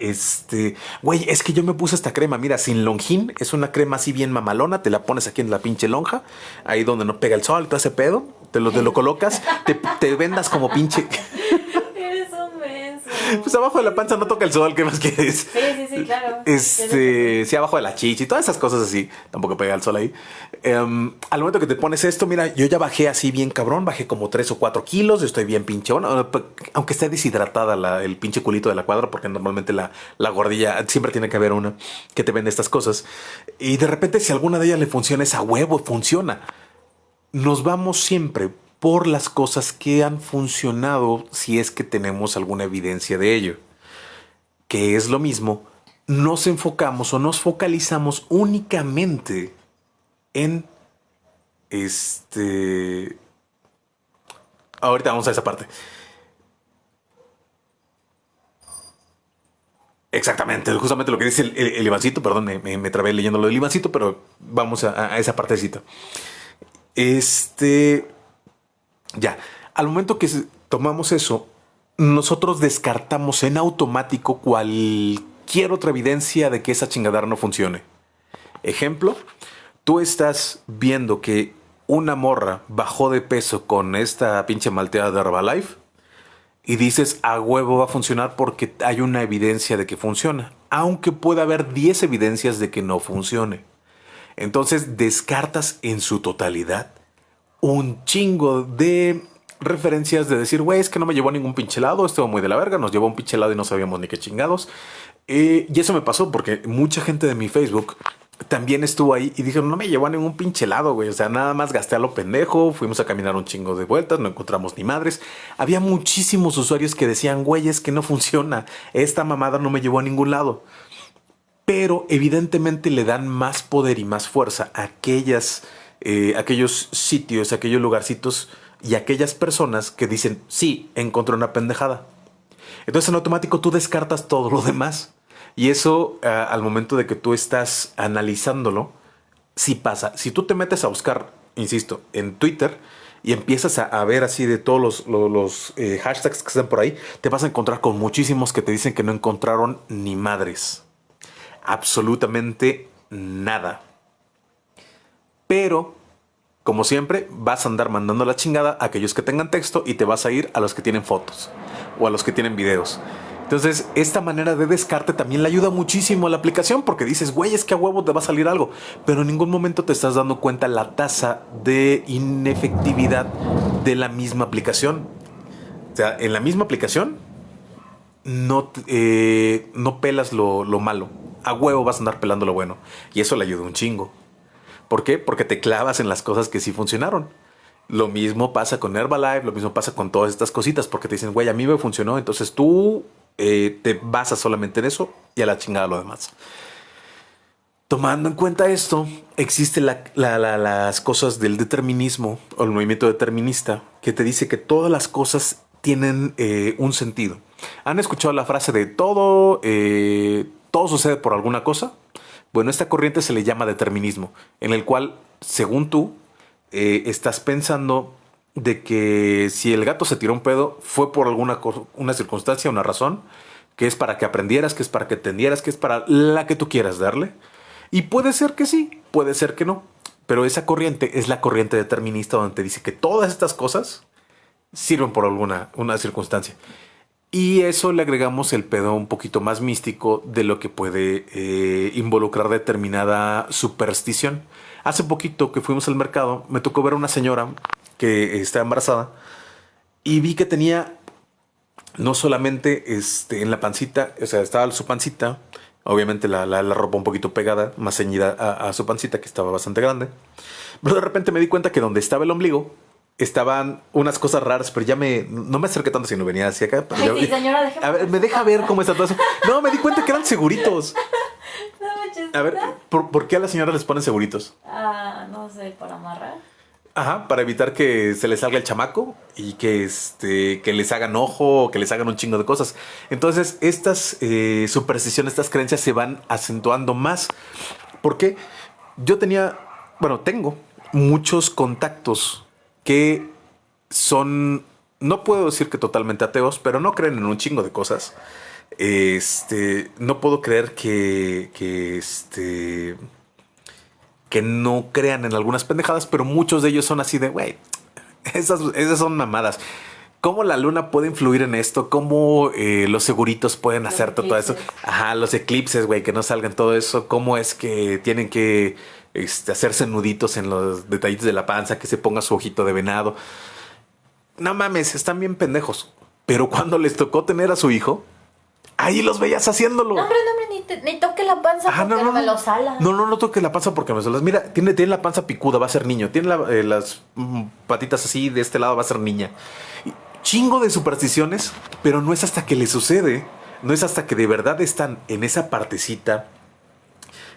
este, güey, es que yo me puse esta crema, mira, sin longín, es una crema así bien mamalona, te la pones aquí en la pinche lonja, ahí donde no pega el sol, todo ese pedo, te lo, te lo colocas, te, te vendas como pinche.
Eres un menso.
Pues abajo de la panza no toca el sol, ¿qué más quieres?
Sí, sí, sí, claro.
Este, sí, abajo de la chichi, todas esas cosas así. Tampoco pega el sol ahí. Em, al momento que te pones esto, mira, yo ya bajé así bien cabrón, bajé como 3 o 4 kilos, estoy bien pinchón, aunque esté deshidratada la- el pinche culito de la cuadra, porque normalmente la, la gordilla, siempre tiene que haber una que te vende estas cosas. Y de repente, si alguna de ellas le funciona, es a huevo, funciona. Nos vamos siempre por las cosas que han funcionado si es que tenemos alguna evidencia de ello que es lo mismo, nos enfocamos o nos focalizamos únicamente en este... Ahorita vamos a esa parte. Exactamente, justamente lo que dice el, el, Ivancito, perdón, me, me- trabé leyendo lo del Ivancito, pero vamos a, a esa partecita. Este, ya, al momento que tomamos eso, nosotros descartamos en automático cualquier otra evidencia de que esa chingadera no funcione. Ejemplo, tú estás viendo que una morra bajó de peso con esta pinche malteada de Herbalife y dices a huevo va a funcionar porque hay una evidencia de que funciona, aunque pueda haber 10 evidencias de que no funcione. Entonces descartas en su totalidad un chingo de referencias de decir, güey, es que no me llevó a ningún pinche helado, estuvo muy de la verga, nos llevó un pinche helado y no sabíamos ni qué chingados. Eh, y eso me pasó porque mucha gente de mi Facebook también estuvo ahí y dijeron, no me llevó a ningún pinche helado, güey. O sea, nada más gasté a lo pendejo, fuimos a caminar un chingo de vueltas, no encontramos ni madres. Había muchísimos usuarios que decían, güey, es que no funciona, esta mamada no me llevó a ningún lado pero evidentemente le dan más poder y más fuerza a aquellas, eh, aquellos sitios, aquellos lugarcitos y aquellas personas que dicen, sí, encontré una pendejada. Entonces en automático tú descartas todo lo demás. Y eso ah, al momento de que tú estás analizándolo, sí pasa. Si tú te metes a buscar, insisto, en Twitter y empiezas a, ver así de todos los, eh, hashtags que están por ahí, te vas a encontrar con muchísimos que te dicen que no encontraron ni madres absolutamente nada. Pero, como siempre, vas a andar mandando la chingada a aquellos que tengan texto y te vas a ir a los que tienen fotos o a los que tienen videos. Entonces, esta manera de descarte también le ayuda muchísimo a la aplicación porque dices, güey, es que a huevo te va a salir algo, pero en ningún momento te estás dando cuenta la tasa de inefectividad de la misma aplicación. O sea, en la misma aplicación no, eh, no pelas lo, lo malo. A huevo vas a andar pelando lo bueno. Y eso le ayuda un chingo. ¿Por qué? Porque te clavas en las cosas que sí funcionaron. Lo mismo pasa con Herbalife, lo mismo pasa con todas estas cositas, porque te dicen, güey, a mí me funcionó, entonces tú eh, te basas solamente en eso y a la chingada lo demás. Tomando en cuenta esto, existen la- la- la- las cosas del determinismo o el movimiento determinista que te dice que todas las cosas tienen eh, un sentido. ¿Han escuchado la frase de todo, eh, todo sucede por alguna cosa? Bueno, esta corriente se le llama determinismo, en el cual, según tú, estás pensando de que si el gato se tiró un pedo fue por alguna una circunstancia, una razón, que es para que aprendieras, que es para que entendieras, que es para la que tú quieras darle. Y puede ser que sí, puede ser que no. Pero esa corriente es la corriente determinista donde te dice que todas estas cosas sirven por alguna una circunstancia. Y eso le agregamos el pedo un poquito más místico de lo que puede eh, involucrar determinada superstición. Hace poquito que fuimos al mercado, me tocó ver a una señora que está embarazada y vi que tenía no solamente este, en la pancita, o sea, estaba su pancita, obviamente la, la- la ropa un poquito pegada, más ceñida a, a su pancita, que estaba bastante grande. Pero de repente me di cuenta que donde estaba el ombligo estaban unas cosas raras, pero ya me, no me acerqué tanto si no venía hacia acá. pero
Ay,
ya-
sí, señora, déjeme
a ver, me deja ver cómo está todo eso. No, me di cuenta que eran seguritos.
No.
A ver, ¿por, por qué a las señoras les ponen seguritos?
Ah, no sé, para amarrar.
Ajá, para evitar que se les salga el chamaco y que, este, que les hagan ojo que les hagan un chingo de cosas. Entonces, estas eh, supersticiones, estas creencias se van acentuando más. Porque yo tenía, bueno, tengo muchos contactos que son, no puedo decir que totalmente ateos, pero no creen en un chingo de cosas. Este, no puedo creer que, que este, que no crean en algunas pendejadas, pero muchos de ellos son así de, güey, Esas, esas son mamadas. ¿Cómo la luna puede influir en esto? ¿Cómo eh, los seguritos pueden
Los
hacer todo eso? Ajá, los eclipses, güey, que no salgan todo eso. ¿Cómo es que tienen que este, hacerse nuditos en los detallitos de la panza, que se ponga su ojito de venado? No mames, están bien pendejos. Pero cuando les tocó tener a su hijo, ahí los veías haciéndolo.
No, hombre, no, hombre, ni, te- ni toque la panza
Ajá,
porque no, me lo sala.
No, no, no toque la panza porque me salas. Mira, tiene, tiene la panza picuda, va a ser niño. Tiene la- eh, las mm, patitas así, de este lado va a ser niña. Y chingo de supersticiones, pero no es hasta que le sucede. No es hasta que de verdad están en esa partecita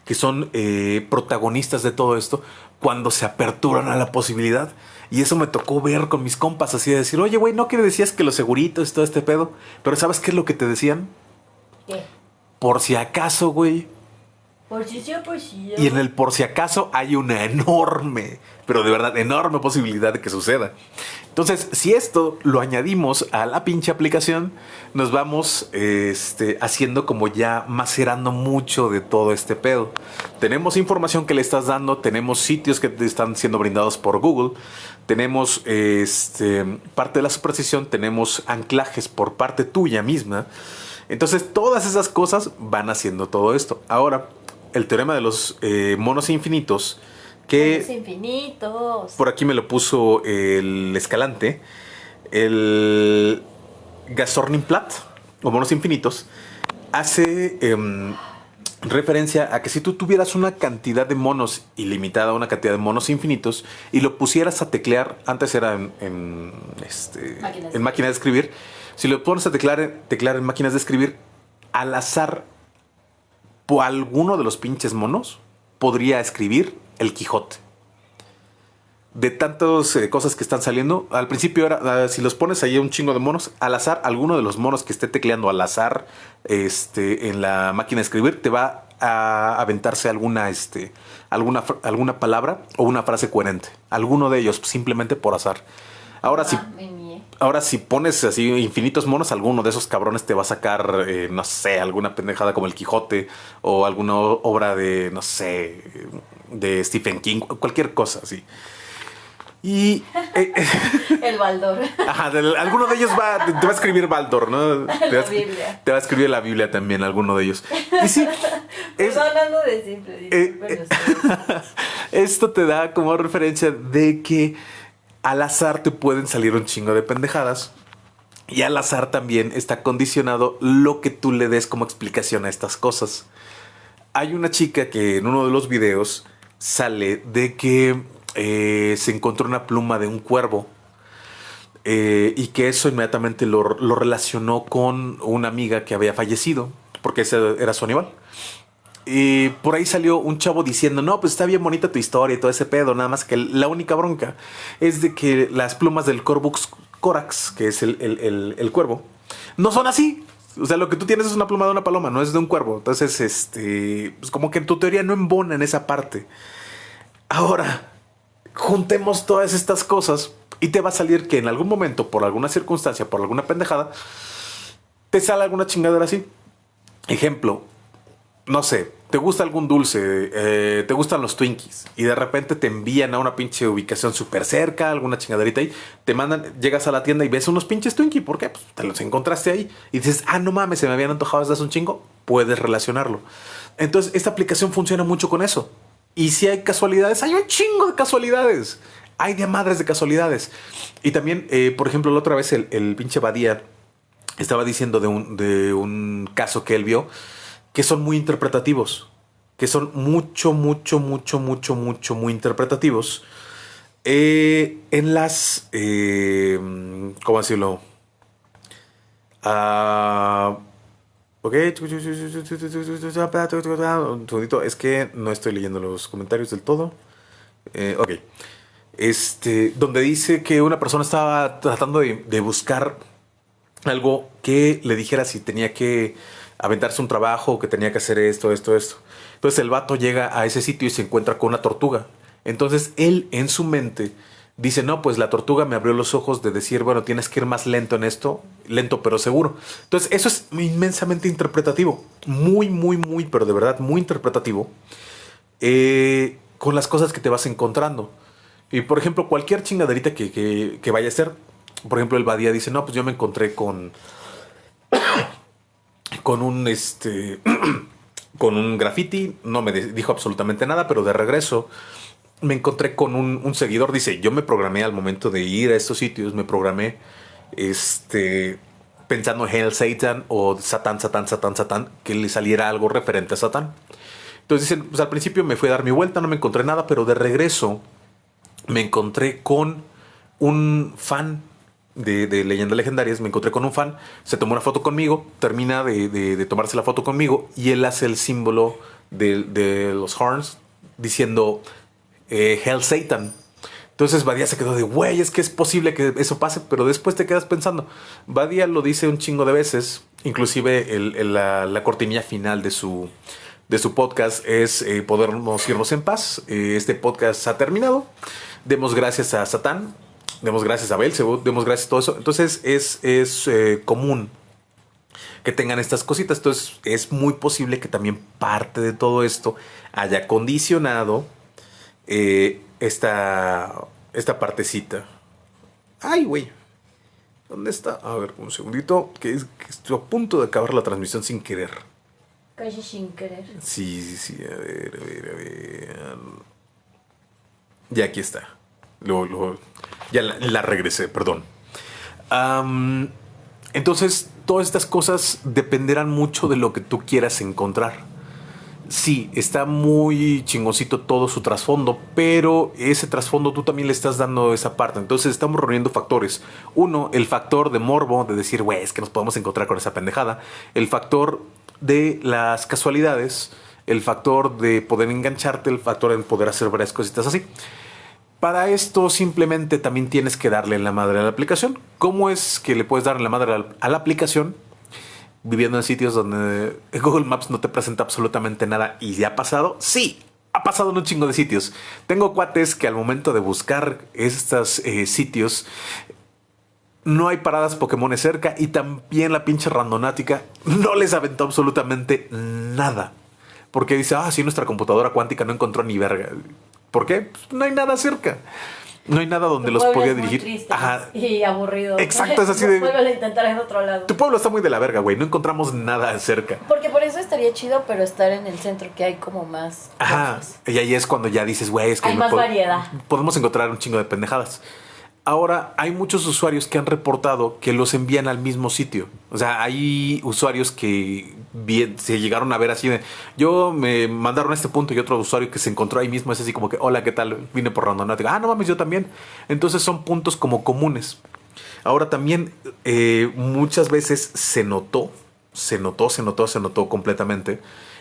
que son eh, protagonistas de todo esto, cuando se aperturan a la posibilidad. Y eso me tocó ver con mis compas, así de decir, oye, güey, ¿no que decías que los seguritos y todo este pedo? Pero ¿sabes qué es lo que te decían?
¿Qué?
Por si acaso, güey,
Por si por si yo.
y en el por si acaso hay una enorme, pero de verdad enorme posibilidad de que suceda. Entonces, si esto lo añadimos a la pinche aplicación, nos vamos este, haciendo como ya macerando mucho de todo este pedo. Tenemos información que le estás dando, tenemos sitios que te están siendo brindados por Google, tenemos este, parte de la superstición, tenemos anclajes por parte tuya misma. Entonces, todas esas cosas van haciendo todo esto. Ahora, el teorema de los eh, monos infinitos, que
Los infinitos.
por aquí me lo puso el Escalante, el Gasorninplat, o monos infinitos, hace em, referencia a que si tú tuvieras una cantidad de monos ilimitada, una cantidad de monos infinitos, y lo pusieras a teclear, antes era en, en, este,
Máquina de
en máquina de escribir, si lo pones a teclear, teclear en máquinas de escribir, al azar, por alguno de los pinches monos, podría escribir el Quijote de tantas eh, cosas que están saliendo. Al principio era, ah, si los pones ahí un chingo de monos, al azar, alguno de los monos que esté tecleando al azar este, en la máquina de escribir, te va a aventarse alguna, este, alguna, alguna palabra o una frase coherente. Alguno de ellos, simplemente por azar. Ahora, si,
Ah, mié.
Ahora si pones así infinitos monos, alguno de esos cabrones te va a sacar, eh, no sé, alguna pendejada como el Quijote o alguna obra de, no sé, de Stephen King, cualquier cosa así. Y eh, eh,
El Baldor.
ajá, del- alguno de ellos va, te va a escribir Baldor, ¿no? Te va, a, escri-
Biblia.
te va a escribir la Biblia también, alguno de ellos. Y sí, es-
Perdonando de simple.
eh, eh, esto te da como referencia de que al azar te pueden salir un chingo de pendejadas. Y al azar también está condicionado lo que tú le des como explicación a estas cosas. Hay una chica que en uno de los videos sale de que eh, se encontró una pluma de un cuervo eh, y que eso inmediatamente lo, lo relacionó con una amiga que había fallecido, porque ese era su animal. Y por ahí salió un chavo diciendo, no, pues está bien bonita tu historia y todo ese pedo, nada más que la única bronca es de que las plumas del Corvus Corax, que es el, el- el- el cuervo, no son así. O sea, lo que tú tienes es una pluma de una paloma, no es de un cuervo. Entonces, este, pues como que tu teoría no embona en esa parte. Ahora, juntemos todas estas cosas y te va a salir que en algún momento, por alguna circunstancia, por alguna pendejada, te sale alguna chingadera así. Ejemplo, no sé, te gusta algún dulce, eh, te gustan los Twinkies y de repente te envían a una pinche ubicación súper cerca, alguna chingaderita ahí, te mandan, llegas a la tienda y ves unos pinches Twinkies, ¿por qué? Pues te los encontraste ahí y dices, ah, no mames, se me habían antojado desde un chingo, puedes relacionarlo. Entonces, esta aplicación funciona mucho con eso. Y si hay casualidades, hay un chingo de casualidades. Hay de madres de casualidades. Y también, eh, por ejemplo, la otra vez el, el pinche Badía estaba diciendo de un, de un caso que él vio que son muy interpretativos, que son mucho, mucho, mucho, mucho, mucho, muy interpretativos. Eh, en las, eh, ¿cómo decirlo? Ah, ok, un segundito, es que no estoy leyendo los comentarios del todo. Eh, ok, este, donde dice que una persona estaba tratando de buscar algo que le dijera si tenía que aventarse un trabajo, que tenía que hacer esto, esto, esto. Entonces el vato llega a ese sitio y se encuentra con una tortuga. Entonces él en su mente dice, no, pues la tortuga me abrió los ojos de decir, bueno, tienes que ir más lento en esto, lento pero seguro. Entonces eso es inmensamente interpretativo, muy, muy, muy, pero de verdad muy interpretativo, eh, con las cosas que te vas encontrando. Y por ejemplo, cualquier chingaderita que, que, vaya a ser, por ejemplo, el Badía dice, no, pues yo me encontré con, con un, este, con un graffiti, no me dijo absolutamente nada, pero de regreso me encontré con un, seguidor, dice, yo me programé al momento de ir a estos sitios, me programé, este, pensando en Hell Satan o Satán, Satán, Satán, Satán, que le saliera algo referente a Satán. Entonces dicen, pues al principio me fui a dar mi vuelta, no me encontré nada, pero de regreso me encontré con un fan de, leyendas legendarias, me encontré con un fan, se tomó una foto conmigo, termina de, tomarse la foto conmigo y él hace el símbolo de, los horns diciendo eh, Hell Satan. Entonces Badia se quedó de, güey, es que es posible que eso pase, pero después te quedas pensando. Badia lo dice un chingo de veces, inclusive la, cortinilla final de su, de su podcast es eh, podernos irnos en paz. Eh, este podcast ha terminado. Demos gracias a Satán, demos gracias a Belzebub, demos gracias a todo eso. Entonces es, es eh, común que tengan estas cositas. Entonces es muy posible que también parte de todo esto haya condicionado eh, esta, esta partecita. Ay, güey. ¿Dónde está? A ver, un segundito. Que, es, que estoy a punto de acabar la transmisión sin querer.
Casi sin querer.
Sí, sí, sí. A ver, a ver, a ver. Ya aquí está. Lo, ya la, regresé, perdón. Entonces, todas estas cosas dependerán mucho de lo que tú quieras encontrar. Sí, está muy chingosito todo su trasfondo, pero ese trasfondo tú también le estás dando esa parte. Entonces estamos reuniendo factores. Uno, el factor de morbo, de decir, güey, es que nos podemos encontrar con esa pendejada. El factor de las casualidades, el factor de poder engancharte, el factor de poder hacer varias cositas así. Para esto simplemente también tienes que darle la madre a la aplicación. ¿Cómo es que le puedes dar la madre a la aplicación? Viviendo en sitios donde Google Maps no te presenta absolutamente nada y ya ha pasado. Sí, ha pasado en un chingo de sitios. Tengo cuates que al momento de buscar estos eh, sitios no hay paradas Pokémon cerca y también la pinche randonática no les aventó absolutamente nada. Porque dice, ah, sí, nuestra computadora cuántica no encontró ni verga. ¿Por qué? Pues no hay nada cerca. No hay nada donde
tu
los podía dirigir.
Ajá. Y aburrido.
Exacto, es así de.
Vuelve a intentar en otro lado.
Tu pueblo está muy de la verga, güey. No encontramos nada cerca.
Porque por eso estaría chido, pero estar en el centro que hay como más.
Ajá. Cosas. Y ahí es cuando ya dices, güey, es que.
Hay más variedad.
Podemos encontrar un chingo de pendejadas. Ahora hay muchos usuarios que han reportado que los envían al mismo sitio. O sea, hay usuarios que bien, se llegaron a ver así yo me mandaron a este punto y otro usuario que se encontró ahí mismo es así como que, hola, ¿qué tal? Vine por randonática. Ah, no mames, yo también. Entonces son puntos como comunes. Ahora también eh, muchas veces se notó, se notó, se notó, se notó completamente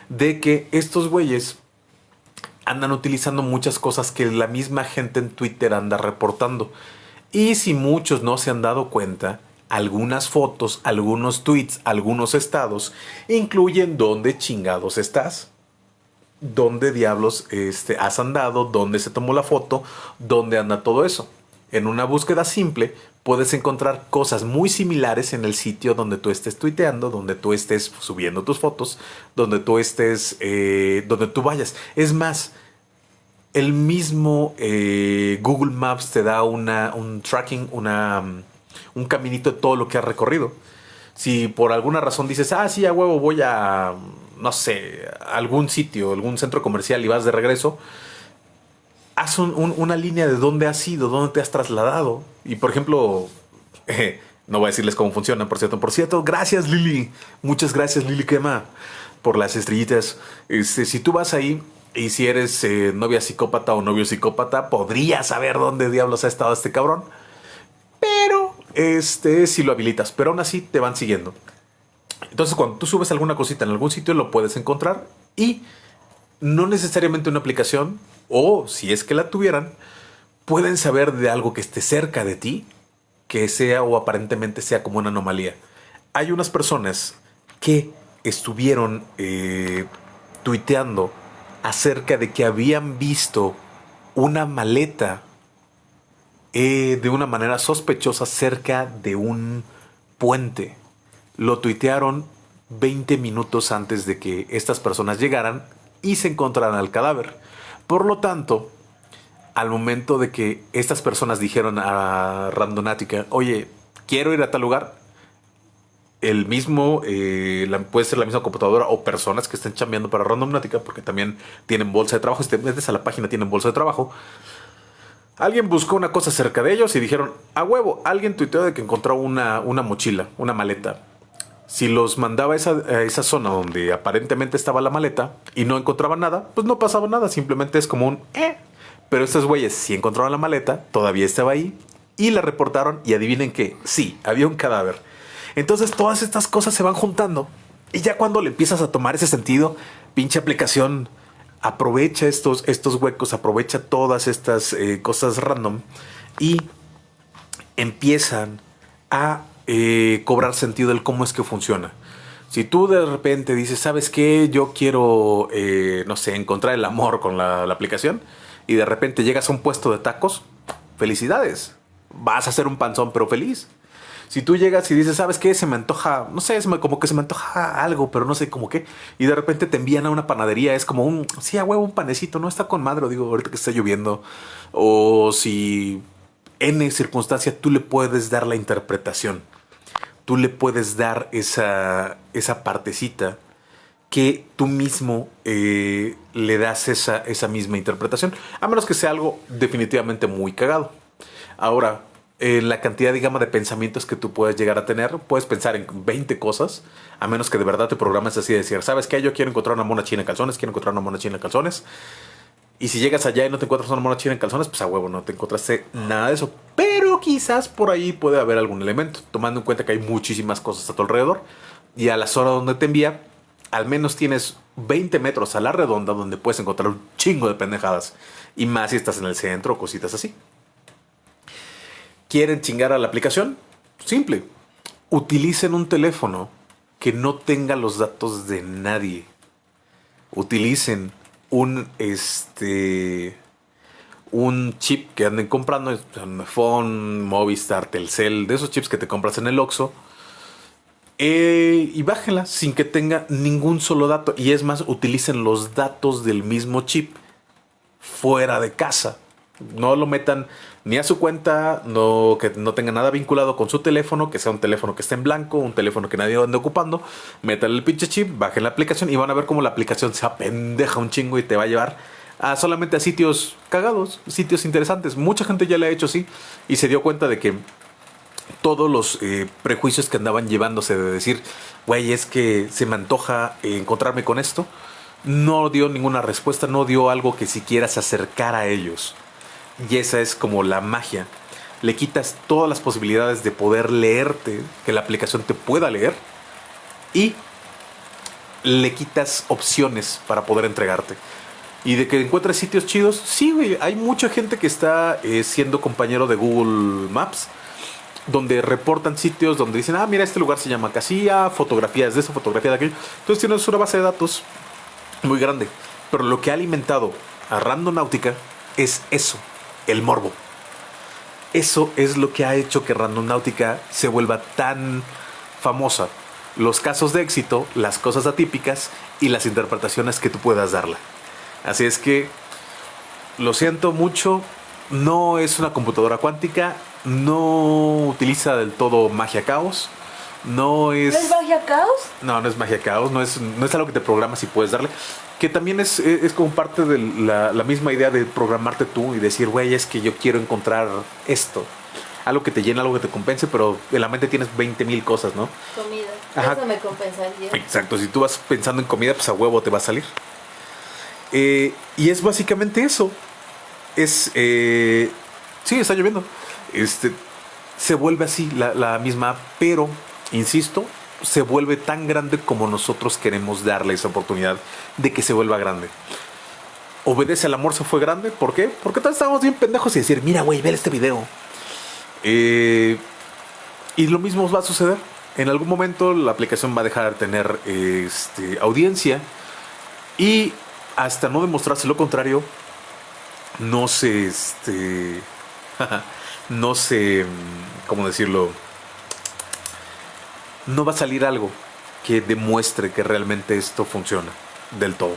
de que estos güeyes andan utilizando muchas cosas que la misma gente en Twitter anda reportando. Y si muchos no se han dado cuenta, algunas fotos, algunos tweets, algunos estados incluyen dónde chingados estás. Dónde diablos este, has andado, dónde se tomó la foto, dónde anda todo eso. En una búsqueda simple puedes encontrar cosas muy similares en el sitio donde tú estés tuiteando, donde tú estés subiendo tus fotos, donde tú estés, eh, donde tú vayas. Es más, el mismo eh, Google Maps te da una, un tracking, una, un caminito de todo lo que has recorrido. Si por alguna razón dices, ah, sí, a huevo, voy a, no sé, algún sitio, algún centro comercial y vas de regreso, haz un, un, una línea de dónde has ido, dónde te has trasladado. Y por ejemplo, no voy a decirles cómo funciona, por cierto. Por cierto, gracias Lili. Muchas gracias Lili Quema por las estrellitas. Este, si tú vas ahí y si eres eh, novia psicópata o novio psicópata, podrías saber dónde diablos ha estado este cabrón. Pero, este, si lo habilitas, pero aún así te van siguiendo. Entonces, cuando tú subes alguna cosita en algún sitio, lo puedes encontrar y no necesariamente una aplicación, o si es que la tuvieran, pueden saber de algo que esté cerca de ti, que sea o aparentemente sea como una anomalía. Hay unas personas que estuvieron eh, tuiteando acerca de que habían visto una maleta eh, de una manera sospechosa cerca de un puente. Lo tuitearon 20 minutos antes de que estas personas llegaran y se encontraran el cadáver. Por lo tanto, al momento de que estas personas dijeron a Randonática, oye, quiero ir a tal lugar, el mismo, eh, puede ser la misma computadora o personas que estén chambeando para Randonática, porque también tienen bolsa de trabajo, si a la página tienen bolsa de trabajo. Alguien buscó una cosa cerca de ellos y dijeron, a huevo, alguien tuiteó de que encontró una, una mochila, una maleta. Si los mandaba a esa, esa, zona donde aparentemente estaba la maleta y no encontraba nada, pues no pasaba nada, simplemente es como un eh. Pero estos güeyes sí encontraron la maleta, todavía estaba ahí y la reportaron y adivinen que sí, había un cadáver. Entonces todas estas cosas se van juntando y ya cuando le empiezas a tomar ese sentido, pinche aplicación aprovecha estos, estos huecos, aprovecha todas estas eh, cosas random y empiezan a eh, cobrar sentido del cómo es que funciona. Si tú de repente dices, ¿sabes qué? Yo quiero, eh, no sé, encontrar el amor con la, aplicación y de repente llegas a un puesto de tacos, felicidades. Vas a hacer un panzón, pero feliz. Si tú llegas y dices, ¿sabes qué? Se me antoja, no sé, es como que se me antoja algo, pero no sé cómo qué. Y de repente te envían a una panadería, es como un, sí, a huevo, un panecito, no está con madre, digo, ahorita que está lloviendo. O si en circunstancia tú le puedes dar la interpretación. Tú le puedes dar esa, esa partecita que tú mismo eh, le das esa, esa misma interpretación. A menos que sea algo definitivamente muy cagado. Ahora, en la cantidad de gama de pensamientos que tú puedes llegar a tener. Puedes pensar en 20 cosas, a menos que de verdad te programes así de decir, ¿sabes qué? Yo quiero encontrar una mona china en calzones, quiero encontrar una mona china en calzones. Y si llegas allá y no te encuentras una mona china en calzones, pues a huevo, no te encontraste nada de eso. Pero quizás por ahí puede haber algún elemento, tomando en cuenta que hay muchísimas cosas a tu alrededor. Y a la zona donde te envía, al menos tienes 20 metros a la redonda donde puedes encontrar un chingo de pendejadas. Y más si estás en el centro o cositas así. ¿Quieren chingar a la aplicación? Simple. Utilicen un teléfono que no tenga los datos de nadie. Utilicen un este un chip que anden comprando, phone, Movistar, Telcel, de esos chips que te compras en el Oxxo. Eh, y bájenla sin que tenga ningún solo dato. Y es más, utilicen los datos del mismo chip fuera de casa. No lo metan ni a su cuenta, no, que no tenga nada vinculado con su teléfono, que sea un teléfono que esté en blanco, un teléfono que nadie ande ocupando. Métale el pinche chip, bajen la aplicación y van a ver cómo la aplicación se apendeja un chingo y te va a llevar a solamente a sitios cagados, sitios interesantes. Mucha gente ya le ha hecho así y se dio cuenta de que todos los eh, prejuicios que andaban llevándose de decir, güey, es que se me antoja encontrarme con esto, no dio ninguna respuesta, no dio algo que siquiera se acercara a ellos. Y esa es como la magia. Le quitas todas las posibilidades de poder leerte, que la aplicación te pueda leer, y le quitas opciones para poder entregarte. Y de que encuentres sitios chidos, sí, güey. Hay mucha gente que está eh, siendo compañero de Google Maps, donde reportan sitios donde dicen, ah, mira, este lugar se llama Casilla, fotografías de esa fotografía de aquello. Entonces tienes una base de datos muy grande. Pero lo que ha alimentado a Randonáutica es eso el morbo. Eso es lo que ha hecho que Randonáutica se vuelva tan famosa. Los casos de éxito, las cosas atípicas y las interpretaciones que tú puedas darle. Así es que, lo siento mucho, no es una computadora cuántica, no utiliza del todo magia caos. No es.
¿No es magia caos?
No, no es magia caos, no es, no es algo que te programas y puedes darle que también es, es, como parte de la, la, misma idea de programarte tú y decir, güey, es que yo quiero encontrar esto. Algo que te llena, algo que te compense, pero en la mente tienes 20 mil cosas, ¿no?
Comida. Eso me compensaría.
Exacto, si tú vas pensando en comida, pues a huevo te va a salir. Eh, y es básicamente eso. Es. Eh, sí, está lloviendo. Este, se vuelve así la, la misma, pero, insisto, se vuelve tan grande como nosotros queremos darle esa oportunidad de que se vuelva grande. Obedece al amor se fue grande. ¿Por qué? Porque todos estábamos bien pendejos y decir, mira, güey, ve este video. Eh, y lo mismo va a suceder. En algún momento la aplicación va a dejar de tener este, audiencia y hasta no demostrarse lo contrario, no se, este, no se, ¿cómo decirlo? No va a salir algo que demuestre que realmente esto funciona del todo.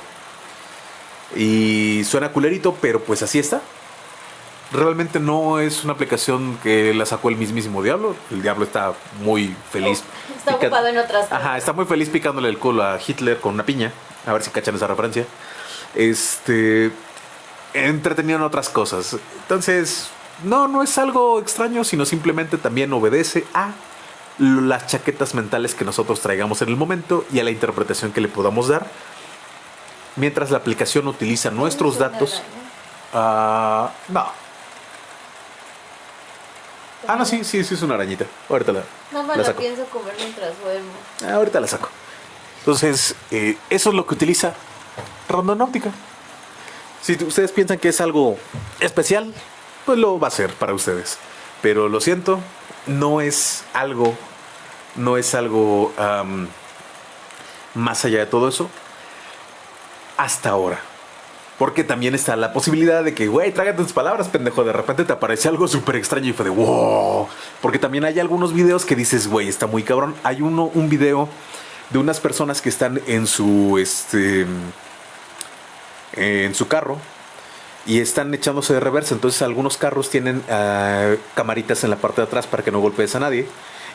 Y suena culerito, pero pues así está. Realmente no es una aplicación que la sacó el mismísimo diablo. El diablo está muy feliz.
Está
pica-
ocupado en otras cosas.
Ajá, está muy feliz picándole el culo a Hitler con una piña. A ver si cachan esa referencia. Este. Entretenido en otras cosas. Entonces, no, no es algo extraño, sino simplemente también obedece a las chaquetas mentales que nosotros traigamos en el momento y a la interpretación que le podamos dar. Mientras la aplicación utiliza nuestros datos. Ah, no. Ah, no, sí, sí, sí, es una arañita. Ahorita la,
No me
la
pienso comer mientras duermo.
Ah, ahorita la saco. Entonces, eh, eso es lo que utiliza Rondonáutica. Si ustedes piensan que es algo especial, pues lo va a ser para ustedes. Pero lo siento, no es algo, no es algo más allá de todo eso. Hasta ahora. Porque también está la posibilidad de que, güey, trágate tus palabras, pendejo. De repente te aparece algo súper extraño y fue de wow. Porque también hay algunos videos que dices, güey, está muy cabrón. Hay uno, un video de unas personas que están en su, este, en su carro y están echándose de reversa. Entonces algunos carros tienen ah, camaritas en la parte de atrás para que no golpees a nadie.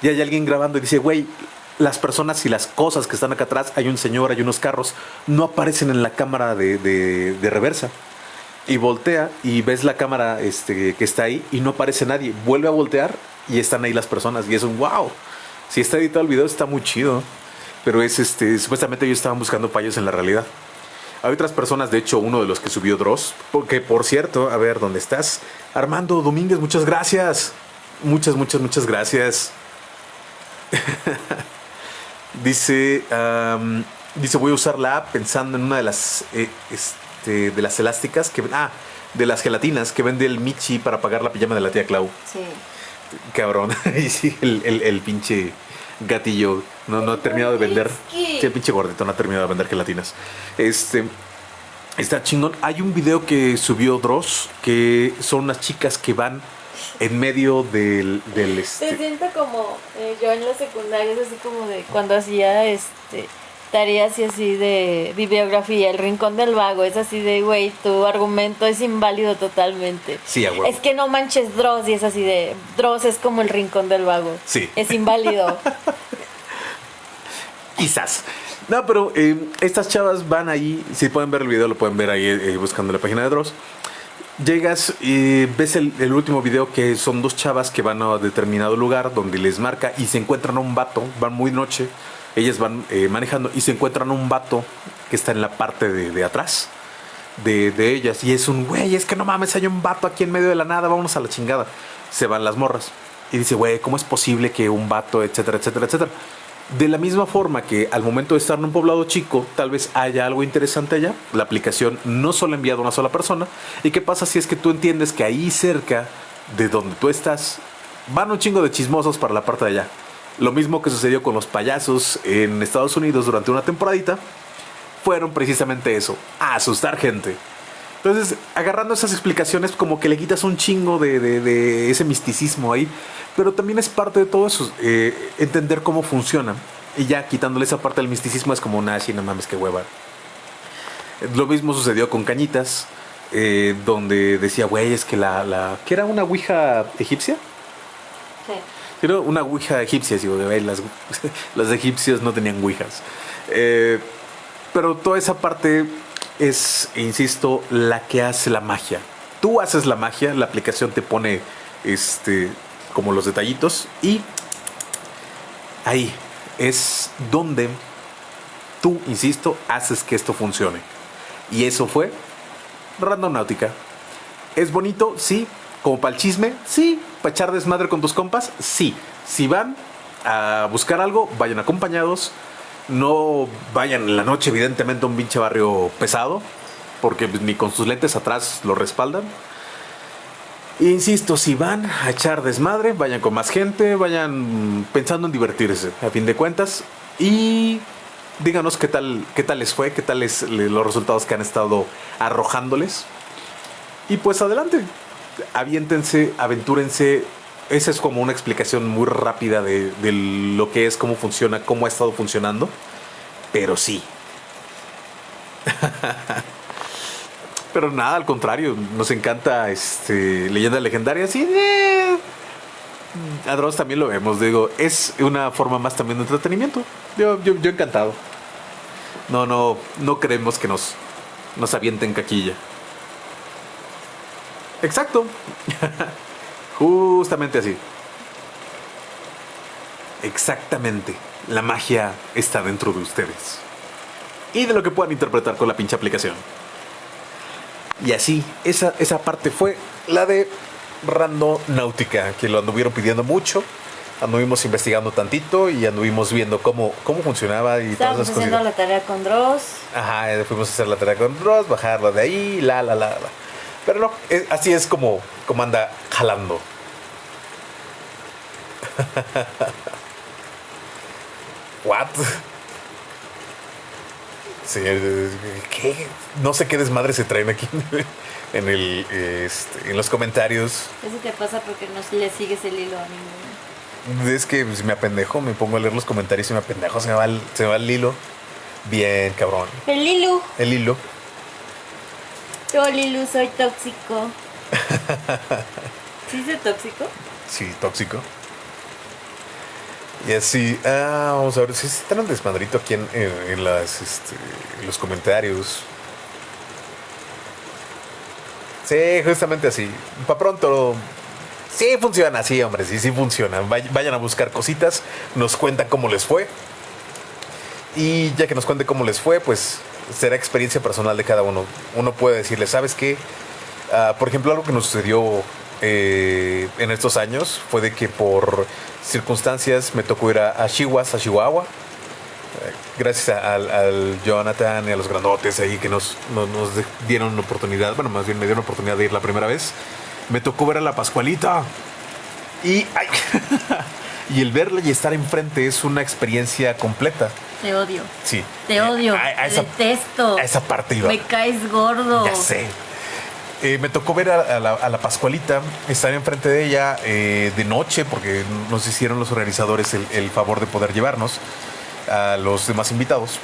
Y hay alguien grabando y dice, güey, las personas y las cosas que están acá atrás, hay un señor, hay unos carros, no aparecen en la cámara de, de- de reversa. Y voltea y ves la cámara este, que está ahí y no aparece nadie. Vuelve a voltear y están ahí las personas. Y es un wow. Si está editado el video, está muy chido. Pero es este, supuestamente ellos estaban buscando fallos en la realidad. Hay otras personas, de hecho, uno de los que subió Dross, porque por cierto, a ver, ¿dónde estás? Armando Domínguez, muchas gracias. Muchas, muchas, muchas gracias. dice, dice, voy a usar la app pensando en una de las, eh, este, de las elásticas que, ah, de las gelatinas que vende el Michi para pagar la pijama de la tía Clau.
Sí.
Cabrón. y sí, el, el- el pinche gatillo no, no ha terminado de vender. Sí, el pinche gordito no ha terminado de vender gelatinas. Este. Está chingón. Hay un video que subió Dross que son unas chicas que van en medio del. del
Te
este,
siento como eh, yo en la secundaria, es así como de cuando hacía este tareas y así de bibliografía, el rincón del vago, es así de, güey, tu argumento es inválido totalmente.
Sí, a.
Es que no manches Dross y es así de, Dross es como el rincón del vago.
Sí.
Es inválido.
Quizás. No, pero eh, estas chavas van ahí. Si pueden ver el video, lo pueden ver ahí eh, buscando la página de Dross. Llegas y ves el, último video que son dos chavas que van a determinado lugar donde les marca y se encuentran a un vato. Van muy noche. Ellas van eh, manejando y se encuentran a un vato que está en la parte de, de atrás de, de ellas. Y es un güey, es que no mames, hay un vato aquí en medio de la nada, vámonos a la chingada. Se van las morras. Y dice, güey, ¿cómo es posible que un vato, etcétera, etcétera, etcétera? De la misma forma que al momento de estar en un poblado chico, tal vez haya algo interesante allá, la aplicación no solo envía a una sola persona. ¿Y qué pasa si es que tú entiendes que ahí cerca de donde tú estás van un chingo de chismosos para la parte de allá? Lo mismo que sucedió con los payasos en Estados Unidos durante una temporadita, fueron precisamente eso, a asustar gente. Entonces, agarrando esas explicaciones, como que le quitas un chingo de, de- de ese misticismo ahí, pero también es parte de todo eso, eh, entender cómo funciona. Y ya quitándole esa parte del misticismo es como, nah, sí, no mames, qué hueva. Lo mismo sucedió con Cañitas, eh, donde decía, güey, es que la, la... ¿Qué era una ouija egipcia?
Sí.
Era una ouija egipcia, digo, güey, las, los egipcios no tenían ouijas. Eh, pero toda esa parte es, insisto, la que hace la magia. Tú haces la magia, la aplicación te pone este, como los detallitos y ahí es donde tú, insisto, haces que esto funcione. Y eso fue Randonáutica. ¿Es bonito? Sí. ¿Como para el chisme? Sí. ¿Para echar desmadre con tus compas? Sí. Si van a buscar algo, vayan acompañados. No vayan en la noche, evidentemente, a un pinche barrio pesado, porque pues, ni con sus lentes atrás lo respaldan. Insisto, si van a echar desmadre, vayan con más gente, vayan pensando en divertirse, a fin de cuentas. Y díganos qué tal, qué tal les fue, qué tal los resultados que han estado arrojándoles. Y pues adelante, aviéntense, aventúrense. Esa es como una explicación muy rápida de, lo que es, cómo funciona, cómo ha estado funcionando. Pero sí. Pero nada, al contrario, nos encanta este leyendas legendarias y eh, a también lo vemos. Digo, es una forma más también de entretenimiento. Yo, yo, yo encantado. No, no, no creemos que nos, nos avienten caquilla. Exacto. Justamente así. Exactamente. La magia está dentro de ustedes. Y de lo que puedan interpretar con la pinche aplicación. Y así, esa, esa parte fue la de Randonáutica, que lo anduvieron pidiendo mucho. Anduvimos investigando tantito y anduvimos viendo cómo, cómo funcionaba y
Estábamos
todas esas
haciendo
cosas.
la tarea con Dross.
Ajá, eh, fuimos a hacer la tarea con Ross, bajarla de ahí, la, la, la, la. Pero no, es- así es como, como anda jalando. What? Sí, eh, ¿qué? No sé qué desmadre se traen aquí en, el, este, en los comentarios.
Eso te pasa porque no le sigues el hilo a ninguno.
Es que pues, me apendejo, me pongo a leer los comentarios y me apendejo, se me va el, se me va el hilo. Bien, cabrón.
El Lilu.
El hilo.
Yo, Lilu, soy tóxico. ¿Sí soy tóxico?
Sí, tóxico. Y así, ah, vamos a ver si están el desmadrito aquí en, en- en las, este, en los comentarios. Sí, justamente así. Para pronto. Sí, funciona, sí, hombre, sí, sí funciona. Vay- Vayan a buscar cositas, nos cuentan cómo les fue. Y ya que nos cuente cómo les fue, pues será experiencia personal de cada uno. Uno puede decirle, ¿sabes qué? Ah, por ejemplo, algo que nos sucedió eh, en estos años fue de que por circunstancias me tocó ir a, a Chihuahua, a Chihuahua. Eh, Gracias a- al, Jonathan y a los grandotes ahí que nos, dieron una oportunidad, bueno, más bien me dieron oportunidad de ir la primera vez. Me tocó ver a la Pascualita. Y, ay, y el verla y estar enfrente es una experiencia completa.
Te odio.
Sí.
Te odio.
A, a
te
esa,
detesto.
a esa parte iba.
Me caes gordo.
Ya sé. Eh, me tocó ver a, a la, a la Pascualita, estar enfrente de ella eh, de noche, porque nos hicieron los organizadores el, el favor de poder llevarnos a los demás invitados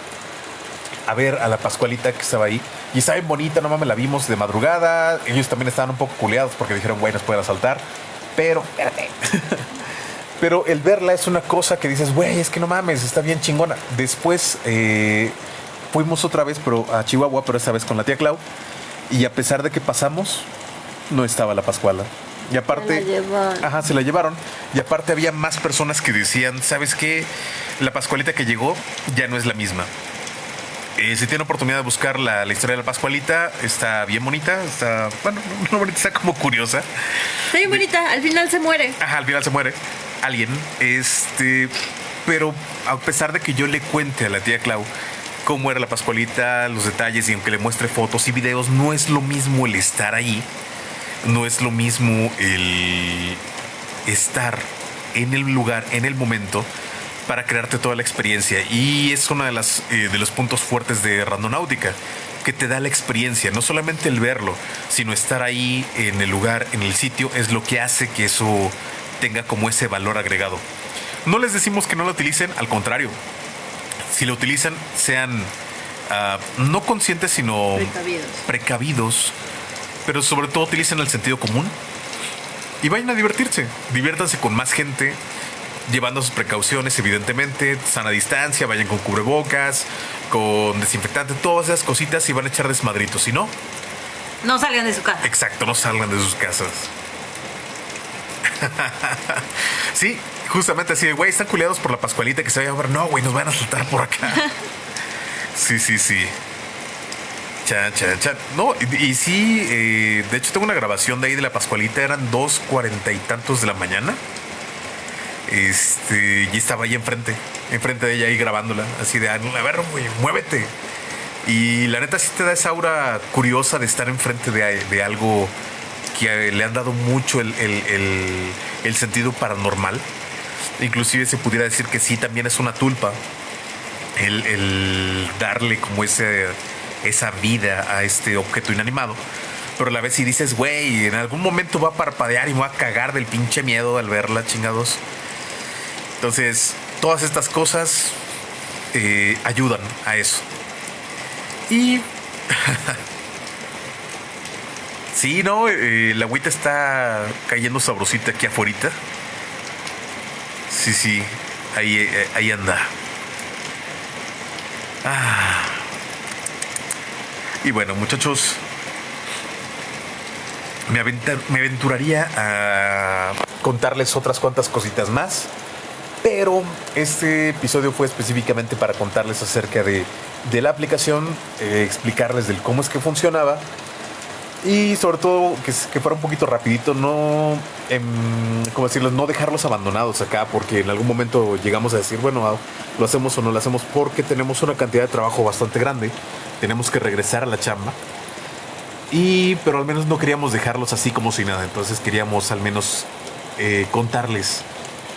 a ver a la Pascualita que estaba ahí. Y estaba bien bonita, no mames, la vimos de madrugada. Ellos también estaban un poco culeados porque dijeron, güey, nos pueden asaltar. Pero, espérate. Pero el verla es una cosa que dices, güey, es que no mames, está bien chingona. Después eh, fuimos otra vez pero a Chihuahua, pero esta vez con la tía Clau. Y a pesar de que pasamos, no estaba la Pascuala. Y aparte,
Se la llevaron.
ajá, se la llevaron. Y aparte había más personas que decían, ¿sabes qué? La Pascualita que llegó ya no es la misma. Eh, si tiene oportunidad de buscar la, la historia de la Pascualita, está bien bonita, está, bueno, no bonita, está como curiosa.
Está bien bonita. Al final se muere.
Ajá, al final se muere alguien. Este, pero a pesar de que yo le cuente a la tía Clau cómo era la Pascualita, los detalles, y aunque le muestre fotos y videos, no es lo mismo el estar ahí, no es lo mismo el estar en el lugar, en el momento, para crearte toda la experiencia. Y es uno de, las, eh, de los puntos fuertes de Randonáutica, que te da la experiencia, no solamente el verlo, sino estar ahí en el lugar, en el sitio, es lo que hace que eso tenga como ese valor agregado. No les decimos que no lo utilicen, al contrario, si lo utilizan, sean ah, no conscientes, sino
Precavidos.
precavidos, pero sobre todo utilicen el sentido común y vayan a divertirse. Diviértanse con más gente, llevando sus precauciones, evidentemente, sana distancia, vayan con cubrebocas, con desinfectante, todas esas cositas y van a echar desmadritos. Si no,
No salgan de su casa.
exacto, no salgan de sus casas. sí, justamente así, de, güey, están culiados por la Pascualita que se vaya a ver. No, güey, nos van a saltar por acá. sí, sí, sí. Chan, chan, chan. No, y, y sí, eh, de hecho tengo una grabación de ahí de la Pascualita, eran dos cuarenta y tantos de la mañana. Este, y estaba ahí enfrente, enfrente de ella ahí grabándola, así de, a ver, güey, muévete. Y la neta sí te da esa aura curiosa de estar enfrente de, de algo que le han dado mucho el, el- el- el sentido paranormal. Inclusive se pudiera decir que sí, también es una tulpa. El, el darle como ese, esa vida a este objeto inanimado. Pero a la vez si dices, güey, en algún momento va a parpadear y me va a cagar del pinche miedo al verla, chingados. Entonces, todas estas cosas eh, ayudan a eso. Y Sí, no, eh, la agüita está cayendo sabrosita aquí afuera. Sí, sí, ahí, eh, ahí anda. Ah. Y bueno, muchachos, me, me aventuraría a contarles otras cuantas cositas más. Pero este episodio fue específicamente para contarles acerca de, de la aplicación, eh, explicarles del cómo es que funcionaba y sobre todo que, fuera un poquito rapidito, no, em, ¿cómo? No dejarlos abandonados acá porque en algún momento llegamos a decir, bueno, lo hacemos o no lo hacemos porque tenemos una cantidad de trabajo bastante grande, tenemos que regresar a la chamba. Y, pero al menos no queríamos dejarlos así como si nada, entonces queríamos al menos eh, contarles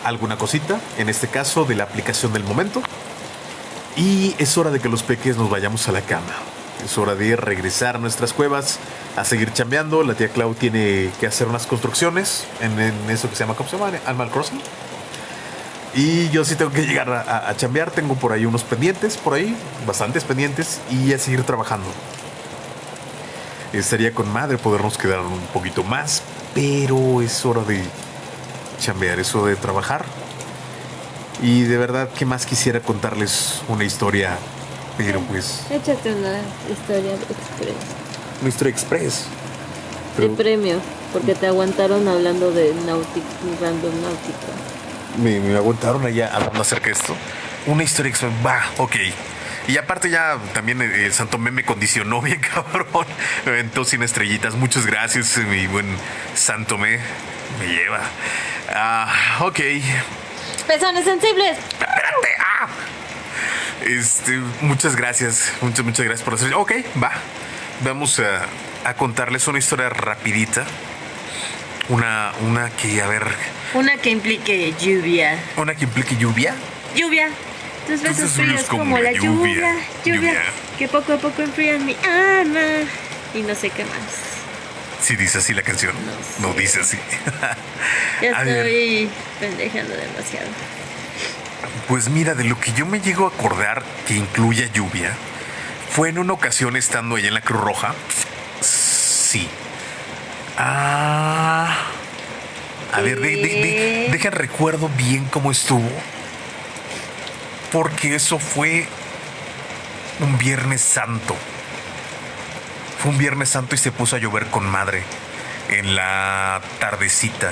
alguna cosita, en este caso de la aplicación del momento. Y es hora de que los peques nos vayamos a la cama. Es hora de regresar a nuestras cuevas, a seguir chambeando. La tía Clau tiene que hacer unas construcciones en, eso que se llama, ¿cómo? Animal Crossing. Y yo sí tengo que llegar a, a, chambear. Tengo por ahí unos pendientes, por ahí, bastantes pendientes, y a seguir trabajando. Estaría con madre podernos quedar un poquito más, pero es hora de chambear, eso de trabajar. Y de verdad que más quisiera contarles una historia, pero pues...
Échate una historia express.
Una historia express.
De premio, porque te aguantaron hablando de Nautic, Random Náutica.
Me, me aguantaron allá hablando acerca de esto. Una historia express, va, ok. Y aparte ya también el eh, Santo me condicionó bien cabrón. Me aventó sin estrellitas. Muchas gracias, mi buen Santo Me. Me lleva. Ah, ok.
Pezones sensibles.
Espérate. Ah. Este, muchas gracias. Muchas, muchas gracias por hacer. Ok, va. Vamos a, a contarles una historia rapidita. Una, una que, a ver.
Una que implique lluvia.
Una que implique lluvia.
Lluvia. Tus besos fríos como, como la lluvia, lluvia, lluvia, que poco a poco enfrían mi alma. Y no sé qué más.
Si dice así la canción. No, no dice así.
ya estoy pendejando demasiado.
Pues mira, de lo que yo me llego a acordar que incluya lluvia, fue en una ocasión estando allá en la Cruz Roja. Sí. Ah. A ver, de, de, deja recuerdo bien cómo estuvo. Porque eso fue un Viernes Santo. Fue un Viernes Santo y se puso a llover con madre en la tardecita.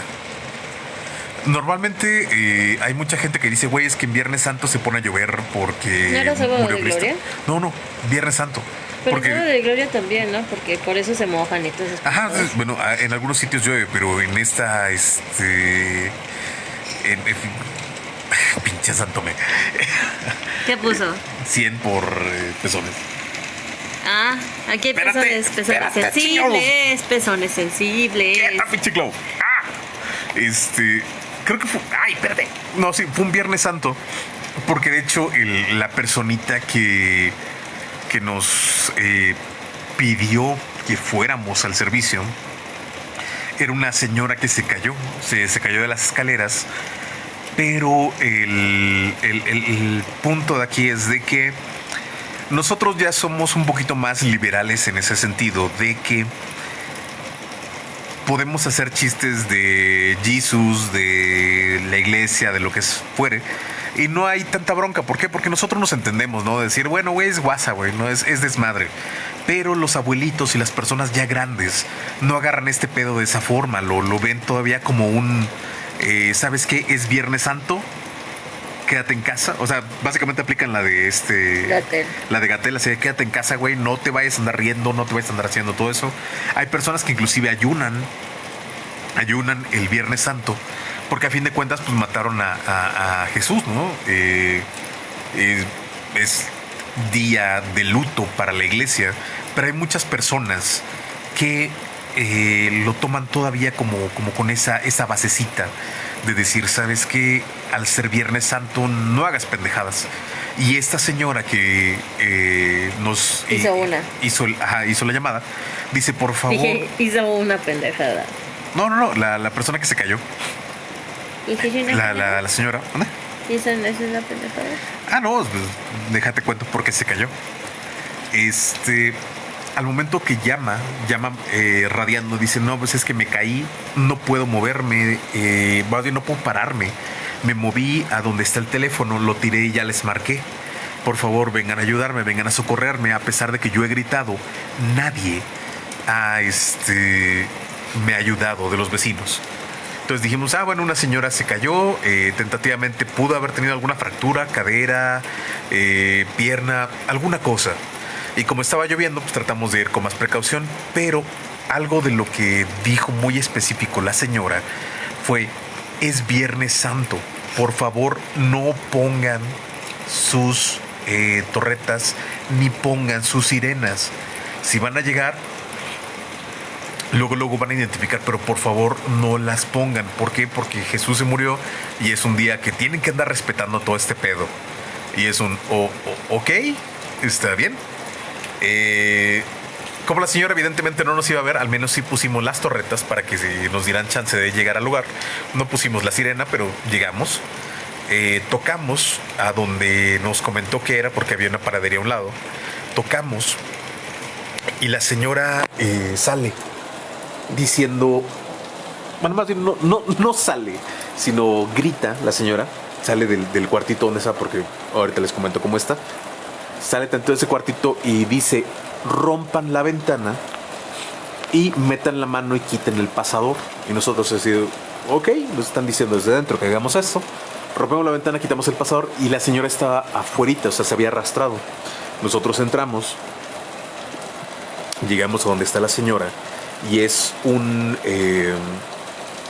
Normalmente eh, hay mucha gente que dice, güey, es que en Viernes Santo se pone a llover porque.
¿No era sábado de Gloria?
No, no, Viernes Santo.
Pero porque... sábado de Gloria también, ¿no? Porque por eso se mojan y todo eso.
Ajá, bueno, en algunos sitios llueve, pero en esta, este. En, en, pinche Santome.
¿Qué puso?
100 por eh, pezones.
Ah, aquí hay pezones, pezones sensibles, pezones sensibles.
pinche Clau? Ah, este, creo que fue, ay, espérate. No, sí, fue un Viernes Santo, porque de hecho el, la personita que, que nos eh, pidió que fuéramos al servicio era una señora que se cayó, se, se cayó de las escaleras, pero el, el, el punto de aquí es de que nosotros ya somos un poquito más liberales en ese sentido, de que podemos hacer chistes de Jesús, de la iglesia, de lo que fuere. Y no hay tanta bronca. ¿Por qué? Porque nosotros nos entendemos, ¿no? Decir, bueno, güey, es guasa, güey, no es, es desmadre. Pero los abuelitos y las personas ya grandes no agarran este pedo de esa forma. Lo, lo ven todavía como un. Eh, ¿Sabes qué? Es Viernes Santo quédate en casa. O sea, básicamente aplican la de este.
Gatel.
La de Gatel, así de quédate en casa, güey. No te vayas a andar riendo, no te vayas a andar haciendo todo eso. Hay personas que inclusive ayunan. Ayunan el Viernes Santo. Porque a fin de cuentas, pues mataron a, a, a Jesús, ¿no? Eh, eh, es día de luto para la iglesia. Pero hay muchas personas que eh, lo toman todavía como, como con esa, esa basecita de decir, sabes que al ser Viernes Santo no hagas pendejadas. Y esta señora que eh, nos
hizo una
hizo, ajá, hizo la llamada, dice por favor.
Dije, hizo una pendejada.
No, no, no, la, la persona que se cayó. La, la, la, señora. ¿Dónde?
¿Hizo una pendejada?
Ah, no, pues, déjate cuento por qué se cayó. Este al momento que llama, llama eh, radiando, dice, no, pues es que me caí, no puedo moverme, eh, no puedo pararme. Me moví a donde está el teléfono, lo tiré y ya les marqué. Por favor, vengan a ayudarme, vengan a socorrerme, a pesar de que yo he gritado. Nadie este, me ha ayudado de los vecinos. Entonces dijimos, ah, bueno, una señora se cayó, eh, tentativamente pudo haber tenido alguna fractura, cadera, eh, pierna, alguna cosa. Y como estaba lloviendo, pues tratamos de ir con más precaución, pero algo de lo que dijo muy específico la señora fue, es Viernes Santo, por favor no pongan sus eh, torretas ni pongan sus sirenas. Si van a llegar, luego luego van a identificar, pero por favor no las pongan. ¿Por qué? Porque Jesús se murió y es un día que tienen que andar respetando todo este pedo. Y es un, ok, está bien. Eh, como la señora evidentemente no nos iba a ver, al menos sí pusimos las torretas para que nos dieran chance de llegar al lugar. No pusimos la sirena, pero llegamos. Eh, tocamos a donde nos comentó que era porque había una paradería a un lado. Tocamos y la señora eh, sale diciendo, bueno, más bien no, no, sale, sino grita la señora, sale del, cuartito donde está, porque ahorita les comento cómo está, sale tanto de ese cuartito y dice, rompan la ventana y metan la mano y quiten el pasador. Y nosotros decimos, ok, nos están diciendo desde dentro que hagamos esto. Rompemos la ventana, quitamos el pasador y la señora estaba afuera, o sea, se había arrastrado. Nosotros entramos, llegamos a donde está la señora y es un, eh,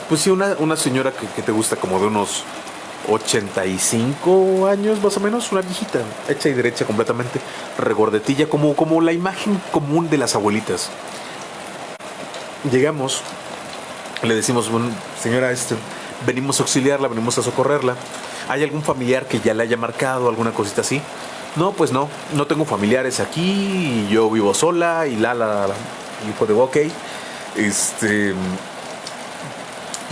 pues sí, una, una señora que, te gusta como de unos 85 años más o menos, una viejita, hecha y derecha completamente, regordetilla, como, como la imagen común de las abuelitas. Llegamos, le decimos, señora, este, venimos a auxiliarla, venimos a socorrerla. ¿Hay algún familiar que ya le haya marcado, alguna cosita así? No, pues no, no tengo familiares aquí, yo vivo sola y la, la, la. Y fue de, ok, este,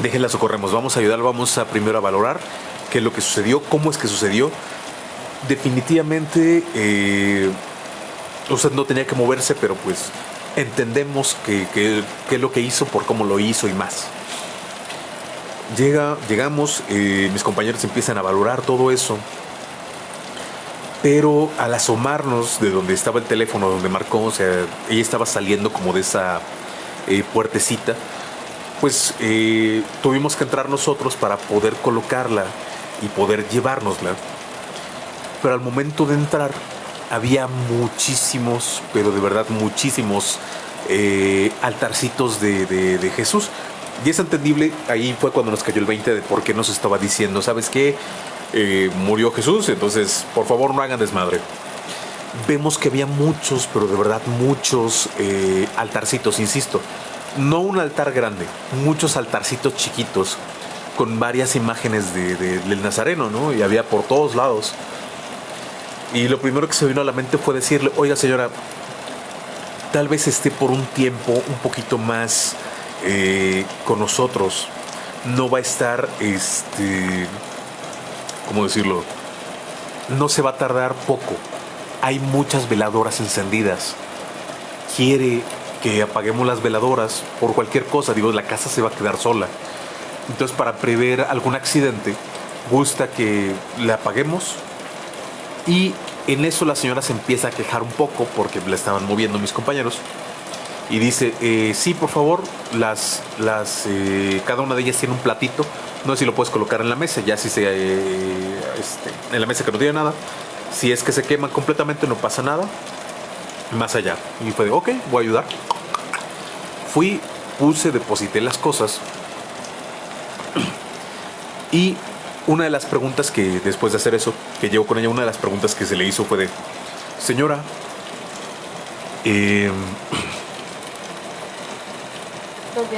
déjenla socorremos, vamos a ayudar, vamos a primero a valorar qué es lo que sucedió, cómo es que sucedió. Definitivamente, eh, usted no tenía que moverse, pero pues entendemos qué es lo que hizo, por cómo lo hizo y más. Llega, llegamos, eh, mis compañeros empiezan a valorar todo eso, pero al asomarnos de donde estaba el teléfono, donde marcó, o sea, ella estaba saliendo como de esa eh, puertecita, pues eh, tuvimos que entrar nosotros para poder colocarla y poder llevárnosla. Pero al momento de entrar había muchísimos, pero de verdad muchísimos eh, altarcitos de, Jesús. Y es entendible, ahí fue cuando nos cayó el 20 de por qué nos estaba diciendo, ¿sabes qué? murió Jesús, entonces por favor no hagan desmadre vemos que había muchos, pero de verdad muchos eh, altarcitos, insisto. No un altar grande, muchos altarcitos chiquitos con varias imágenes de, del Nazareno, ¿no? Y había por todos lados. Y lo primero que se vino a la mente fue decirle, oiga señora, tal vez esté por un tiempo un poquito más eh, con nosotros. No va a estar, este, ¿cómo decirlo? No se va a tardar poco hay muchas veladoras encendidas. Quiere que apaguemos las veladoras por cualquier cosa. Digo, la casa se va a quedar sola. Entonces, para prever algún accidente, gusta que la apaguemos. Y en eso la señora se empieza a quejar un poco porque la estaban moviendo mis compañeros. Y dice, eh, sí, por favor, las, las, eh, cada una de ellas tiene un platito. No sé si lo puedes colocar en la mesa, ya si se, eh, este, en la mesa que no tiene nada, si es que se quema completamente no pasa nada. Más allá. Y fue de, ok, voy a ayudar. Fui, puse, deposité las cosas. Y una de las preguntas que después de hacer eso, que llevo con ella, una de las preguntas que se le hizo fue de, señora, em,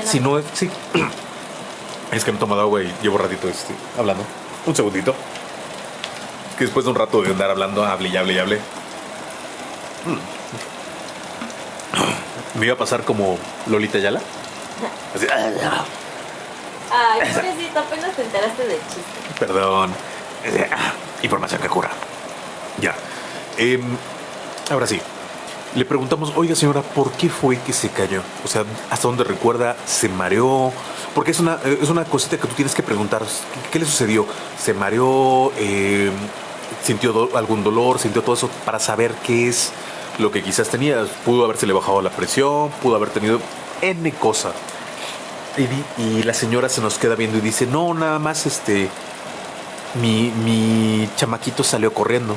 si no es, sí, es que no he tomado agua y llevo ratito este, hablando. Un segundito que después de un rato de andar hablando, hable y hable y hable, hmm. me iba a pasar como Lolita Yala. Así,
Ay, pobrecito, apenas te enteraste del chiste.
Perdón. Ah, información que cura. Ya. Em, ahora sí. Le preguntamos, oiga señora, ¿por qué fue que se cayó? O sea, ¿hasta dónde recuerda? ¿Se mareó? Porque es una, es una cosita que tú tienes que preguntar. ¿Qué, le sucedió? ¿Se mareó? Eh, ¿Sintió algún dolor? ¿Sintió todo eso? Para saber qué es lo que quizás tenía. Pudo haberse le bajado la presión, pudo haber tenido N cosa. Y, la señora se nos queda viendo y dice, no, nada más este, mi, mi chamaquito salió corriendo.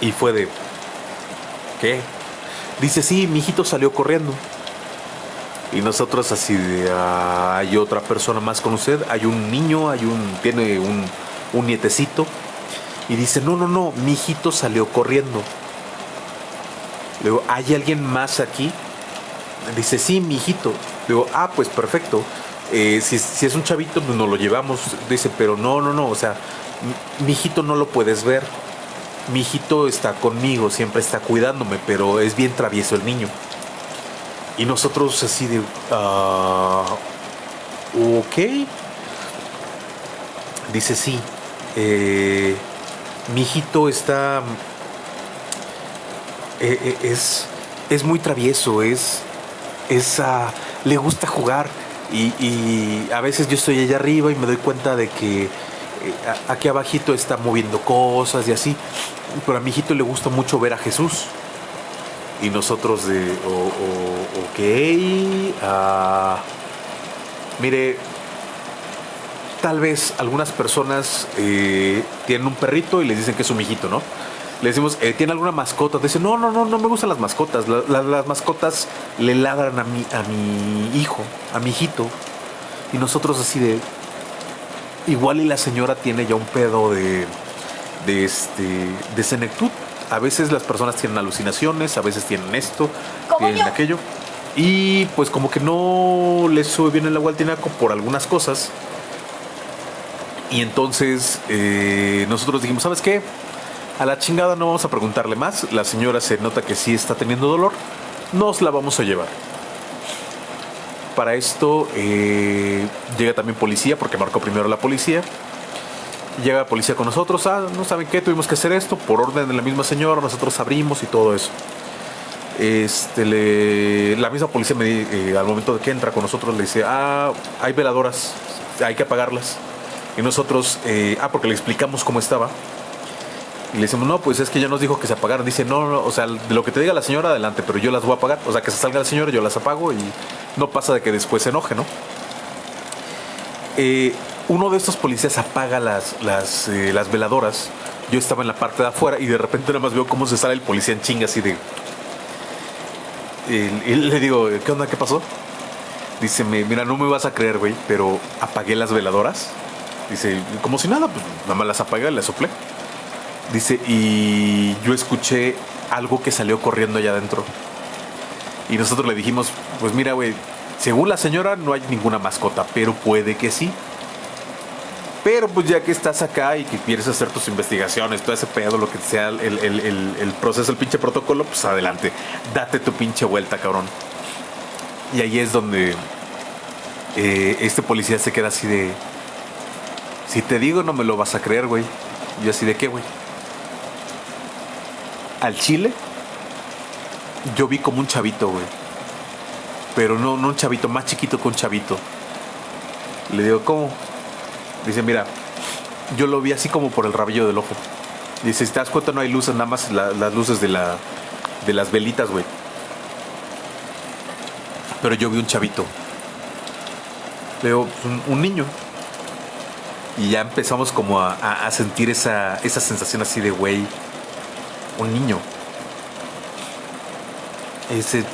Y fue de, ¿qué? Dice, sí, mi hijito salió corriendo. Y nosotros así de, ah, hay otra persona más con usted, hay un niño, hay un, tiene un, un nietecito. Y dice, no, no, no, mi hijito salió corriendo. Luego, ¿hay alguien más aquí? Dice, sí, mi hijito. Digo, ah, pues perfecto. Eh, si, si, es un chavito, pues nos lo llevamos. Dice, pero no, no, no. O sea, mi hijito no lo puedes ver. Mi hijito está conmigo, siempre está cuidándome, pero es bien travieso el niño. Y nosotros así de, uh, ok. Dice, sí. Eh, mi hijito está... Eh, es, es muy travieso, es, esa le gusta jugar y, a veces yo estoy allá arriba y me doy cuenta de que eh, aquí abajito está moviendo cosas y así, pero a mi hijito le gusta mucho ver a Jesús. Y nosotros de, ok, uh, mire, tal vez algunas personas eh, tienen un perrito y les dicen que es un mijito, ¿no? Le decimos, eh, ¿tiene alguna mascota? Dice, no, no, no, no me gustan las mascotas. las mascotas le ladran a mi, a mi hijo, a mi hijito. Y nosotros así de... Igual y la señora tiene ya un pedo de, de, este, de senectud. A veces las personas tienen alucinaciones, a veces tienen esto, tienen aquello. Y pues como que no les sube bien el agua al tinaco por algunas cosas. Y entonces eh, nosotros dijimos, ¿sabes qué? A la chingada no vamos a preguntarle más. La señora se nota que sí está teniendo dolor. Nos la vamos a llevar. Para esto eh, llega también policía, porque marcó primero la policía. Llega la policía con nosotros. Ah, no saben qué, tuvimos que hacer esto por orden de la misma señora. Nosotros abrimos y todo eso. Este, la misma policía me, eh, al momento de que entra con nosotros le dice, ah, hay veladoras, hay que apagarlas. Y nosotros, eh, ah, porque le explicamos cómo estaba. Y le decimos, no, pues es que ya nos dijo que se apagaron. Dice, no, no, o sea, de lo que te diga la señora, adelante, pero yo las voy a apagar. O sea, que se salga la señora, yo las apago y no pasa de que después se enoje, ¿no? Eh, uno de estos policías apaga las, eh, las veladoras. Yo estaba en la parte de afuera y de repente nada más veo cómo se sale el policía en chinga así de... Y, le digo, ¿qué onda? ¿Qué pasó? Dice, mira, no me vas a creer, güey, pero apagué las veladoras. Dice, como si nada, pues nada más las apagué y las soplé. Dice, y yo escuché algo que salió corriendo allá adentro. Y nosotros le dijimos, pues mira, güey, según la señora no hay ninguna mascota, pero puede que sí. Pero pues ya que estás acá y que quieres hacer tus investigaciones, todo ese pedo, lo que sea el, proceso, el pinche protocolo, pues adelante. Date tu pinche vuelta, cabrón. Y ahí es donde eh, este policía se queda así de... Si te digo no me lo vas a creer, güey. Yo así de qué, güey al chile, yo vi como un chavito, güey. Pero no, no un chavito, más chiquito que un chavito. Le digo, ¿cómo? Dice, mira, yo lo vi así como por el rabillo del ojo. Dice, si te das cuenta no hay luces, nada más las luces de, la, de las velitas, güey. Pero yo vi un chavito. Veo un, un niño. Y ya empezamos como a, a sentir esa, esa sensación así de, güey, un niño. Ese,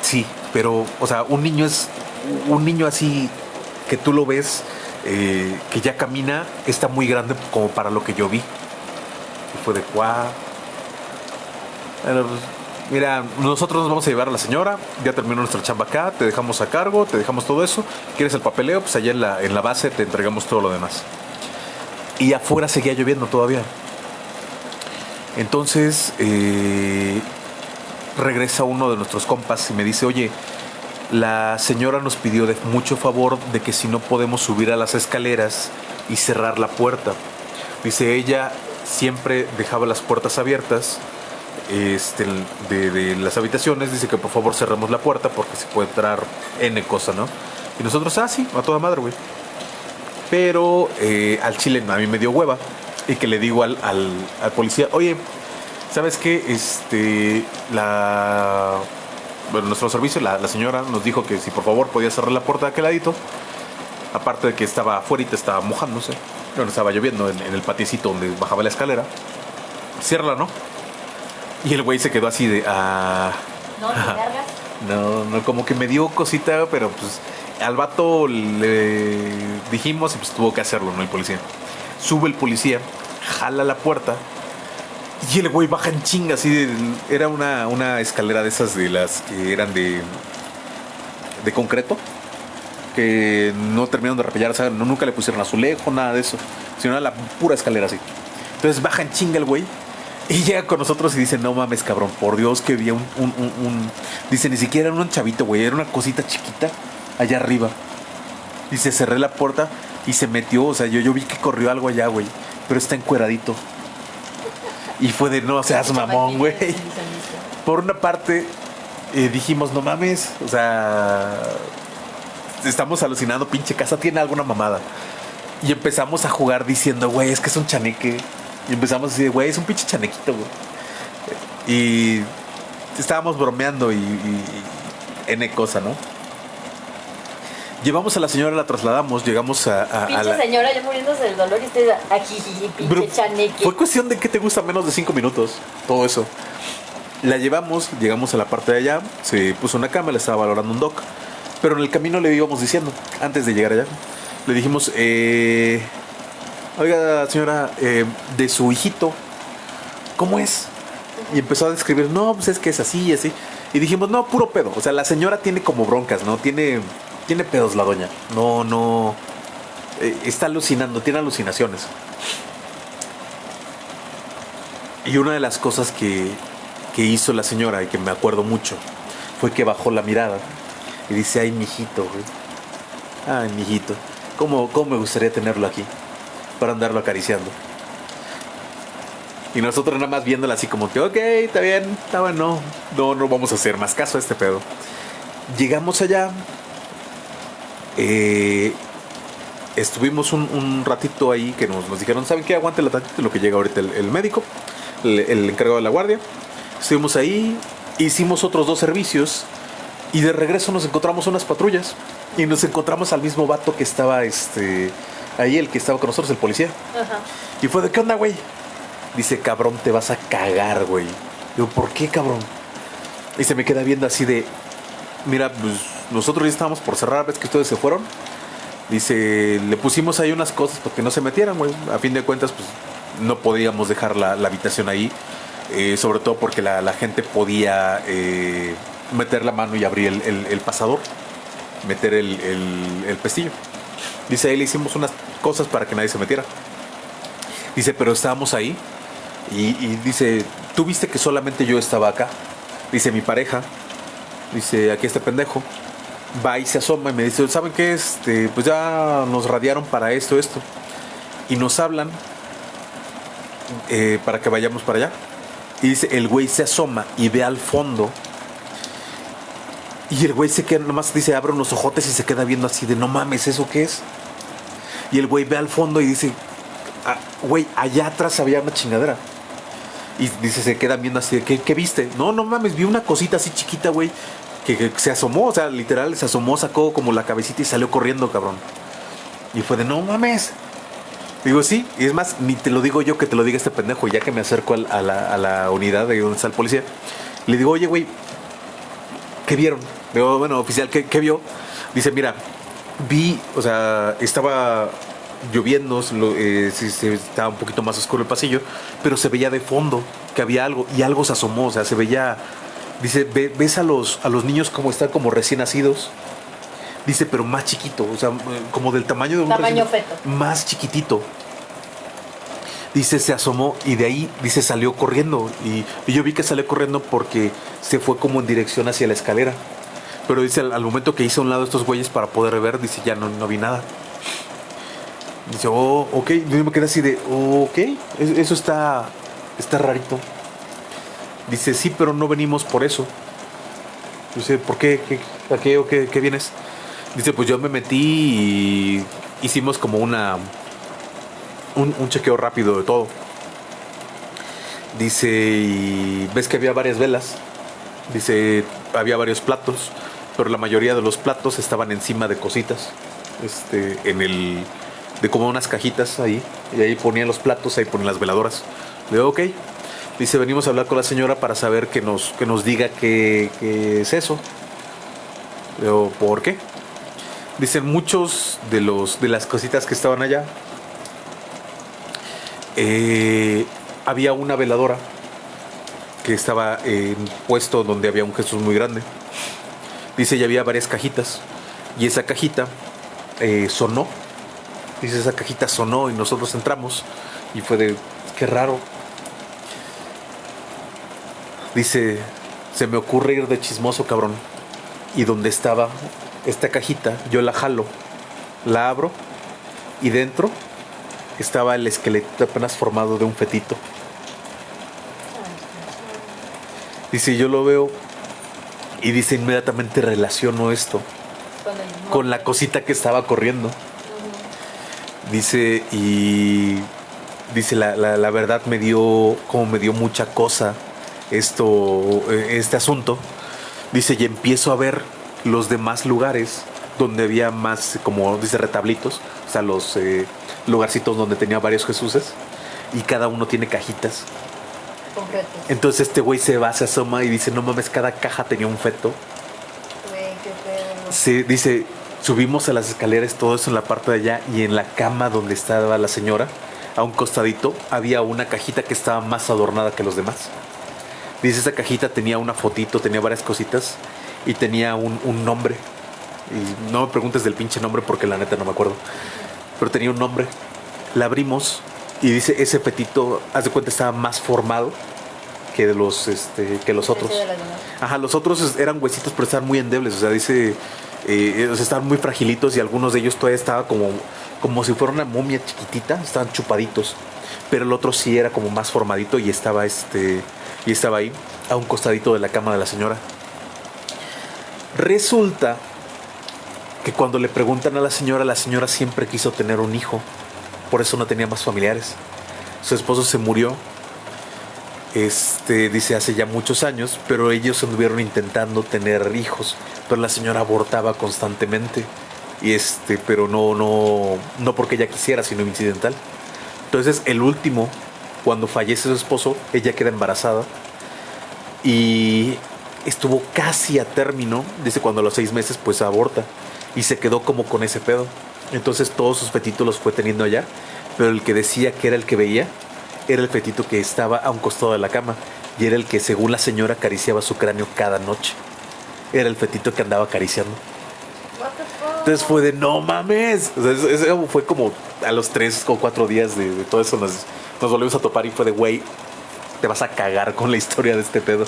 sí, pero, o sea, un niño es un niño así que tú lo ves, eh, que ya camina, está muy grande como para lo que yo vi. Y fue de cuá. Pues, mira, nosotros nos vamos a llevar a la señora, ya terminó nuestra chamba acá, te dejamos a cargo, te dejamos todo eso. ¿Quieres el papeleo? Pues allá en la, en la base te entregamos todo lo demás. Y afuera seguía lloviendo todavía. Entonces eh, regresa uno de nuestros compas y me dice, oye, la señora nos pidió mucho favor de que si no podemos subir a las escaleras y cerrar la puerta. Dice, ella siempre dejaba las puertas abiertas este, de, de las habitaciones, dice que por favor cerremos la puerta porque se puede entrar N cosa, ¿no? Y nosotros, ah, sí, a toda madre, güey. Pero eh, al chile a mí me dio hueva. Y que le digo al, al, al policía, oye, ¿sabes qué? Este, la... Bueno, nuestro servicio, la, la señora nos dijo que si por favor podía cerrar la puerta de aquel ladito. Aparte de que estaba afuera y te estaba mojándose. Bueno, estaba lloviendo en, en el paticito donde bajaba la escalera. Ciérrala, ¿no? Y el güey se quedó así de... Ah,
¿No?
No, no, como que me dio cosita, pero pues al vato le dijimos y pues tuvo que hacerlo, ¿no? El policía. Sube el policía, jala la puerta y el güey baja en chinga, así de- Era una, una escalera de esas de las que eran de. de concreto. Que no terminaron de repellar, o sea, no- nunca le pusieron azulejo, nada de eso. Sino era la pura escalera así. Entonces baja en chinga el güey. Y llega con nosotros y dice, no mames, cabrón, por Dios que vi un, un, un- un-". Dice, ni siquiera era un chavito, güey, era una cosita chiquita allá arriba. Dice, cerré la puerta y se metió, o sea, yo, yo vi que corrió algo allá, güey. Pero está encueradito. Y fue de, no seas mamón, güey. Por una parte, eh, dijimos, no mames, o sea, estamos alucinando, pinche casa tiene alguna mamada. Y empezamos a jugar diciendo, güey, es que es un chaneque. Y empezamos a decir, güey, es un pinche chanequito, güey. Y estábamos bromeando y, y- y N cosa, ¿no? Llevamos a la señora, la trasladamos, llegamos a, a- a
Pinche
la...
señora ya muriéndose del dolor y usted aquí, pinche chaneque.
Fue cuestión de que te gusta menos de cinco minutos, todo eso. La llevamos, llegamos a la parte de allá, se puso una cama, le estaba valorando un doc. Pero en el camino le íbamos diciendo, antes de llegar allá, le dijimos, eh, oiga señora, eh, de su hijito, ¿cómo es? Y empezó a describir, no, pues es que es así y así. Y dijimos, no, puro pedo. O sea, la señora tiene como broncas, ¿no? Tiene, tiene pedos la doña. No, no. eh, está alucinando, tiene alucinaciones. Y una de las cosas que, que hizo la señora y que me acuerdo mucho fue que bajó la mirada y dice, ay, mijito, güey. Ay, mijito. ¿Cómo, ¿Cómo me gustaría tenerlo aquí? Para andarlo acariciando. Y nosotros nada más viéndola así como que, ok, está bien, está bueno. No, no vamos a hacer más caso a este pedo. Llegamos allá. Eh, estuvimos un, un ratito ahí que nos, nos dijeron, ¿saben qué? Aguante la tantito en lo que llega ahorita el, el médico, el, el encargado de la guardia. Estuvimos ahí, hicimos otros dos servicios y de regreso nos encontramos unas patrullas y nos encontramos al mismo vato que estaba este, ahí, el que estaba con nosotros, el policía.
Ajá.
Y fue de, ¿qué onda, güey? Dice, cabrón, te vas a cagar, güey. Digo, ¿por qué, cabrón? Y se me queda viendo así de, mira, pues nosotros ya estábamos por cerrar, ves que ustedes se fueron. Dice, le pusimos ahí unas cosas para que no se metieran, güey. A fin de cuentas, pues no podíamos dejar la, la habitación ahí. eh, sobre todo porque la, gente podía eh, meter la mano y abrir el, pasador. Meter el, pestillo. Dice, ahí le hicimos unas cosas para que nadie se metiera. Dice, pero estábamos ahí. Y dice, tú viste que solamente yo estaba acá. Dice, mi pareja. Dice, aquí este pendejo. Va y se asoma y me dice, ¿saben qué? Este, pues ya nos radiaron para esto, esto. Y nos hablan eh, para que vayamos para allá. Y dice, el güey se asoma y ve al fondo. Y el güey se queda, nomás dice, abre unos ojotes y se queda viendo así de, no mames, ¿eso qué es? Y el güey ve al fondo y dice, "Ah, güey, allá atrás había una chingadera. Y dice, se queda viendo así de, ¿qué, qué viste? No, no mames, vi una cosita así chiquita, güey, que, se asomó, o sea, literal, se asomó, sacó como la cabecita y salió corriendo, cabrón. Y fue de, no mames. Digo, sí, y es más, ni te lo digo yo que te lo diga este pendejo, ya que me acerco a, la, a la unidad de donde está el policía. Le digo, oye, güey, ¿qué vieron? Digo, bueno, oficial, ¿qué, qué vio? Dice, mira, vi, o sea, estaba lloviendo, lo- eh, estaba un poquito más oscuro el pasillo, pero se veía de fondo que había algo y algo se asomó, o sea, se veía, dice, "Ve- ves a los, a los niños como están como recién nacidos, dice, pero más chiquito, o sea, como del tamaño de un
Tamaño
recién-
feto.
más chiquitito. Dice, se asomó y de ahí, dice, salió corriendo. Y, y yo vi que salió corriendo porque se fue como en dirección hacia la escalera. Pero dice, al, al momento que hice a un lado estos güeyes para poder ver, dice, ya no, no vi nada. Dice, oh, ok. Yo me quedé así de, oh, ok, es- eso está, está rarito. Dice, sí, pero no venimos por eso. Dice, ¿por qué? ¿Qué, ¿A qué o qué, qué vienes? Dice, pues yo me metí y hicimos como una... Un, chequeo rápido de todo. Dice, y ves que había varias velas. Dice, había varios platos, pero la mayoría de los platos estaban encima de cositas. Este, en el. de como unas cajitas ahí. Y ahí ponían los platos, ahí ponían las veladoras. Le digo, ok. Dice, venimos a hablar con la señora para saber que nos, que nos diga qué, es eso. ¿por qué? Dicen muchos de los de las cositas que estaban allá. eh, había una veladora que estaba en puesto donde había un Jesús muy grande. Dice, y había varias cajitas. Y esa cajita eh, sonó. Dice, esa cajita sonó y nosotros entramos. Y fue de, qué raro. Dice, se me ocurre ir de chismoso, cabrón. Y donde estaba esta cajita, yo la jalo, la abro y dentro estaba el esqueleto apenas formado de un fetito. Dice, yo lo veo y dice, inmediatamente relaciono esto
Con
la cosita que estaba corriendo. Dice, y dice, la, la- la verdad me dio, como me dio mucha cosa esto, eh, este asunto. Dice, y empiezo a ver los demás lugares donde había más, como dice, retablitos, o sea, los eh, lugarcitos donde tenía varios Jesuses, y cada uno tiene cajitas. Entonces este güey se va, se asoma y dice, no mames, cada caja tenía un feto.
Güey, qué pedo.
Sí, dice, subimos a las escaleras, todo eso en la parte de allá y en la cama donde estaba la señora, a un costadito, había una cajita que estaba más adornada que los demás. Dice, esa cajita tenía una fotito, tenía varias cositas y tenía un, un nombre. Y no me preguntes del pinche nombre porque la neta no me acuerdo. Pero tenía un nombre. La abrimos y dice, ese petito, haz de cuenta, estaba más formado que de los, este, que los otros. Ajá, los otros eran huesitos, pero estaban muy endebles. O sea, dice, eh, o sea, estaban muy fragilitos y algunos de ellos todavía estaba como, como si fuera una momia chiquitita, estaban chupaditos. Pero el otro sí era como más formadito y estaba, este, y estaba ahí, a un costadito de la cama de la señora. Resulta que cuando le preguntan a la señora, la señora siempre quiso tener un hijo. Por eso no tenía más familiares. Su esposo se murió este dice hace ya muchos años, pero ellos anduvieron intentando tener hijos, pero la señora abortaba constantemente y este, pero no no no porque ella quisiera, sino incidental. Entonces, el último cuando fallece su esposo, ella queda embarazada y estuvo casi a término, dice cuando a los seis meses pues aborta y se quedó como con ese pedo. Entonces todos sus fetitos los fue teniendo allá, pero el que decía que era el que veía era el fetito que estaba a un costado de la cama y era el que según la señora acariciaba su cráneo cada noche. Era el fetito que andaba acariciando. Entonces fue de no mames. O sea, eso- eso fue como a los tres o cuatro días de, de todo eso nos, nos volvimos a topar y fue de güey, te vas a cagar con la historia de este pedo.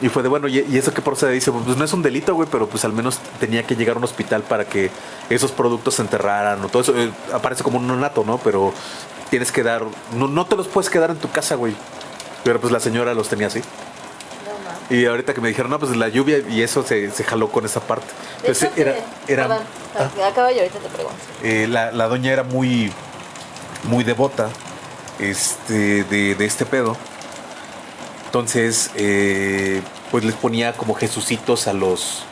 Y fue de bueno, ¿y, y eso qué procede? Dice, pues no es un delito, güey, pero pues al menos tenía que llegar a un hospital para que esos productos se enterraran o todo eso. Eh, aparece como un nonato, ¿no? Pero tienes que dar, no, no te los puedes quedar en tu casa, güey. Pero pues la señora los tenía así. Y ahorita que me dijeron, no, pues la lluvia y eso se, se jaló con esa parte. Entonces
hecho,
era, era,
Perdón,
ah.
acaba y ahorita te pregunto.
eh, la, la doña era muy, muy devota este, de, de este pedo. Entonces, eh, pues les ponía como jesucitos a los,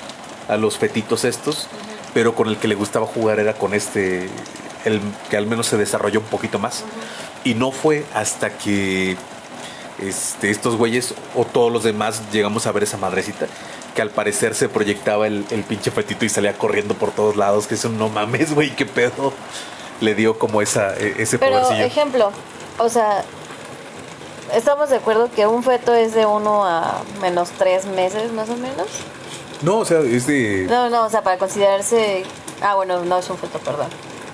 a los fetitos estos, pero con el que le gustaba jugar era con este, el que al menos se desarrolló un poquito más. Y no fue hasta que este, estos güeyes o todos los demás llegamos a ver esa madrecita que al parecer se proyectaba el, el pinche fetito y salía corriendo por todos lados, que es un no mames, güey, qué pedo. Le dio como esa, e- ese
Pero,
podercillo.
ejemplo, o sea, estamos de acuerdo que un feto es de uno a menos tres meses, más o menos.
No, o sea, es de...
No, no, o sea, para considerarse. Ah, bueno, no es un feto, perdón.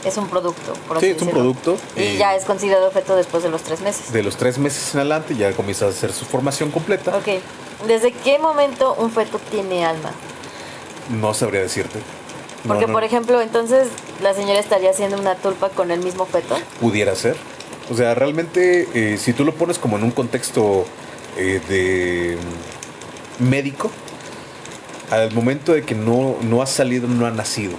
Es un producto. Por
Sí, es un producto.
Y
eh,
ya es considerado feto después de los tres meses.
De los tres meses en adelante ya comienza a hacer su formación completa.
Ok. ¿Desde qué momento un feto tiene alma?
No sabría decirte. No,
Porque,
no,
por ejemplo, entonces la señora estaría haciendo una tulpa con el mismo feto.
Pudiera ser. O sea, realmente, eh, si tú lo pones como en un contexto eh, de médico, al momento de que no, no ha salido, no ha nacido.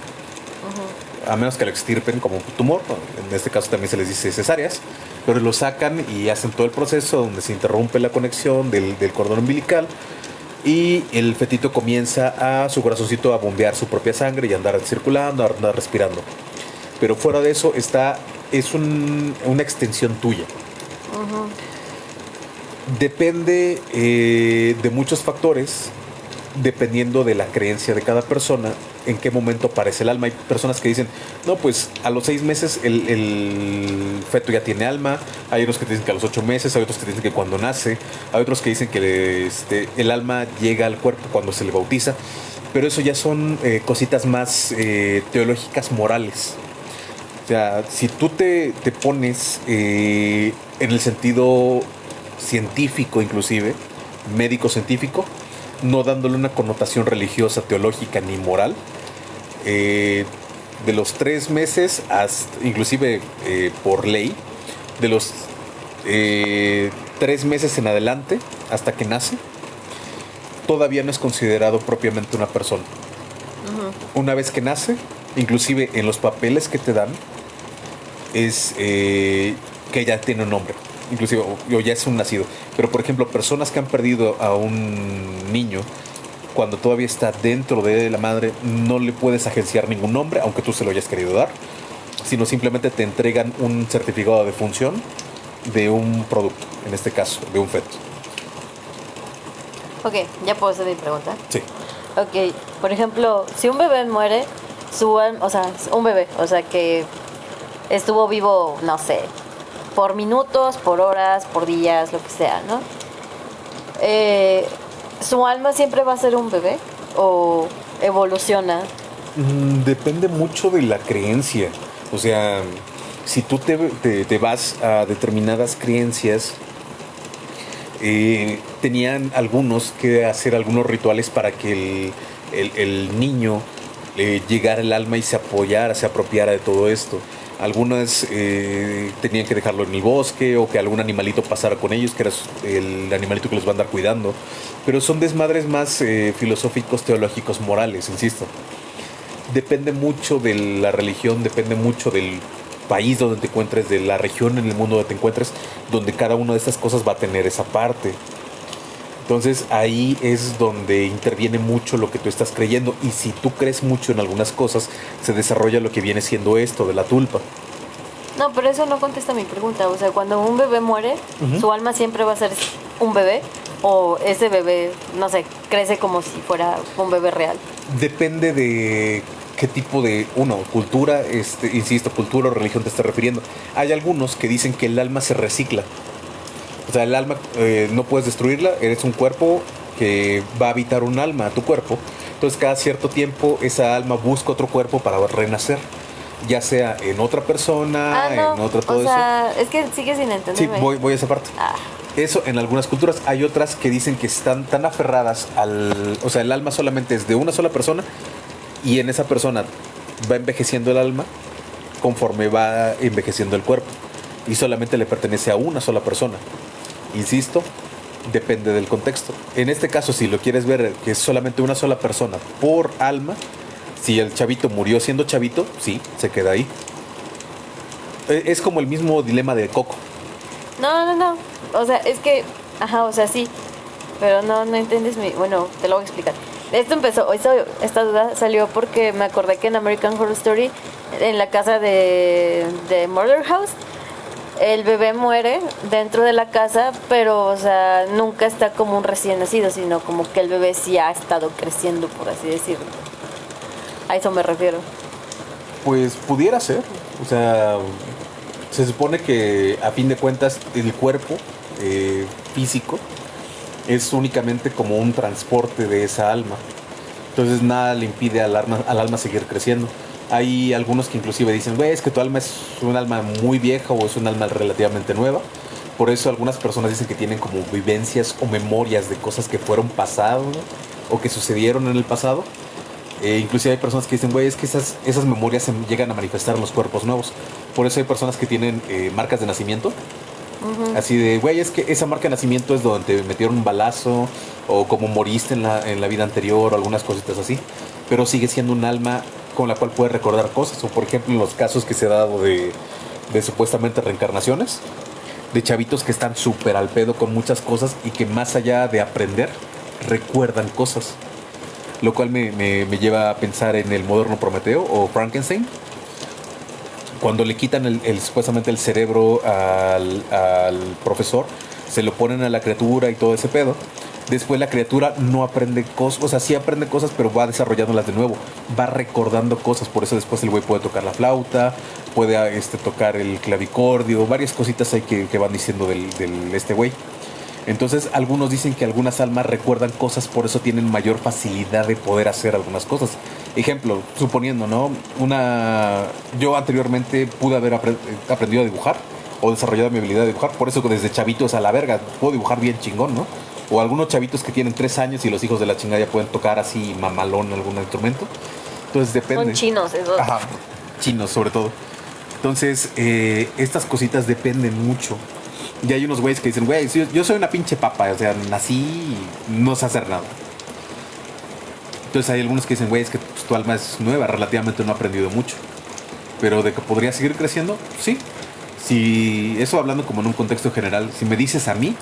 A menos que lo extirpen como un tumor, en este caso también se les dice cesáreas, pero lo sacan y hacen todo el proceso donde se interrumpe la conexión del, del cordón umbilical y el fetito comienza a su corazoncito a bombear su propia sangre y andar circulando, a andar respirando. Pero fuera de eso está es un- una extensión tuya. Depende eh, de muchos factores, dependiendo de la creencia de cada persona, en qué momento aparece el alma. Hay personas que dicen, no, pues a los seis meses el, el feto ya tiene alma. Hay otros que dicen que a los ocho meses, hay otros que dicen que cuando nace. Hay otros que dicen que este, el alma llega al cuerpo cuando se le bautiza. Pero eso ya son eh, cositas más eh, teológicas morales. O sea, si tú te, te pones eh, en el sentido científico inclusive, médico científico, no dándole una connotación religiosa, teológica ni moral, eh, de los tres meses, hasta, inclusive eh, por ley, de los tres meses en adelante, hasta que nace, todavía no es considerado propiamente una persona. Una vez que nace, inclusive en los papeles que te dan, es eh, que ya tiene un nombre, inclusive o, o ya es un nacido. Pero por ejemplo, personas que han perdido a un niño cuando todavía está dentro de la madre, no le puedes agenciar ningún nombre, aunque tú se lo hayas querido dar, sino simplemente te entregan un certificado de función de un producto, en este caso, de un feto.
Ok, ya puedo hacer mi pregunta.
Sí.
Ok, por ejemplo, si un bebé muere, su alma, o sea, un bebé, o sea, que estuvo vivo, no sé, por minutos, por horas, por días, lo que sea, ¿no? Eh, ¿Su alma siempre va a ser un bebé o evoluciona?
Mm, Depende mucho de la creencia. O sea, si tú te, te- vas a determinadas creencias, eh, tenían algunos que hacer algunos rituales para que el, el- niño le llegara el alma y se apoyara, se apropiara de todo esto. Algunas eh, tenían que dejarlo en el bosque o que algún animalito pasara con ellos, que era el animalito que los va a andar cuidando. Pero son desmadres más eh, filosóficos, teológicos, morales, insisto depende mucho de la religión, depende mucho del país donde te encuentres, de la región en el mundo donde te encuentres, donde cada una de estas cosas va a tener esa parte. Entonces ahí es donde interviene mucho lo que tú estás creyendo y si tú crees mucho en algunas cosas, se desarrolla lo que viene siendo esto de la tulpa.
No, pero eso no contesta mi pregunta. O sea, cuando un bebé muere, su alma siempre va a ser un bebé o ese bebé, no sé, crece como si fuera un bebé real.
Depende de qué tipo de, uno, cultura, este, insisto, cultura o religión te estás refiriendo. Hay algunos que dicen que el alma se recicla. O sea, el alma eh, no puedes destruirla, eres un cuerpo que va a habitar un alma a tu cuerpo. Entonces cada cierto tiempo esa alma busca otro cuerpo para renacer. Ya sea en otra persona,
Ah, no.
en otra todo
o sea, es que sigue sin
eso. Sí, voy, voy a esa parte.
Ah,
Eso en algunas culturas. Hay otras que dicen que están tan aferradas al... O sea, el alma solamente es de una sola persona y en esa persona va envejeciendo el alma conforme va envejeciendo el cuerpo. Y solamente le pertenece a una sola persona. Insisto, depende del contexto. En este caso, si lo quieres ver que es solamente una sola persona por alma, si el chavito murió siendo chavito, sí, se queda ahí. Eh, Es como el mismo dilema de Coco.
no, no, no. O sea, es que, ajá, o sea, sí. Pero no, no entiendes mi. Bueno, te lo voy a explicar. Esto empezó, esto- esta duda salió porque me acordé que en American Horror Story, en la casa de, de Murder House, el bebé muere dentro de la casa, pero, o sea, nunca está como un recién nacido, sino como que el bebé sí ha estado creciendo, por así decirlo. A eso me refiero.
Pues pudiera ser. O sea, se supone que a fin de cuentas el cuerpo eh, físico es únicamente como un transporte de esa alma. Entonces nada le impide al alma, al alma seguir creciendo. Hay algunos que inclusive dicen, güey, es que tu alma es un alma muy vieja o es un alma relativamente nueva. Por eso algunas personas dicen que tienen como vivencias o memorias de cosas que fueron pasado ¿no? o que sucedieron en el pasado. Eh, inclusive hay personas que dicen, güey, es que esas, esas memorias se llegan a manifestar en los cuerpos nuevos. Por eso hay personas que tienen eh, marcas de nacimiento Así de, güey, es que esa marca de nacimiento es donde te metieron un balazo o como moriste en la, en la vida anterior o algunas cositas así. Pero sigue siendo un alma con la cual puedes recordar cosas. O por ejemplo, en los casos que se ha dado de, supuestamente reencarnaciones, de chavitos que están súper al pedo con muchas cosas y que más allá de aprender, recuerdan cosas. Lo cual me, me- lleva a pensar en el moderno Prometeo o Frankenstein. Cuando le quitan el- supuestamente el cerebro al, al profesor, se lo ponen a la criatura y todo ese pedo. Después la criatura no aprende cosas, o sea, sí aprende cosas, pero va desarrollándolas de nuevo. Va recordando cosas, por eso después el güey puede tocar la flauta, puede ah, este, tocar el clavicordio, varias cositas hay que, que van diciendo del, del- este güey. Entonces, algunos dicen que algunas almas recuerdan cosas, por eso tienen mayor facilidad de poder hacer algunas cosas. Ejemplo, suponiendo, ¿no? Una. Yo anteriormente pude haber apre- aprendido a dibujar o desarrollado mi habilidad de dibujar, por eso que desde chavitos a la verga puedo dibujar bien chingón, ¿no? O algunos chavitos que tienen tres años y los hijos de la chingada ya pueden tocar así mamalón algún instrumento. Entonces depende.
Son chinos esos.
Ajá, chinos sobre todo. Entonces, eh, estas cositas dependen mucho. Y hay unos güeyes que dicen, güey, yo, yo soy una pinche papa, o sea, nací y no sé hacer nada. Entonces hay algunos que dicen, güey, es que pues, tu alma es nueva, relativamente no ha aprendido mucho. Pero de que podría seguir creciendo, sí. Si eso hablando como en un contexto general, si me dices a mí,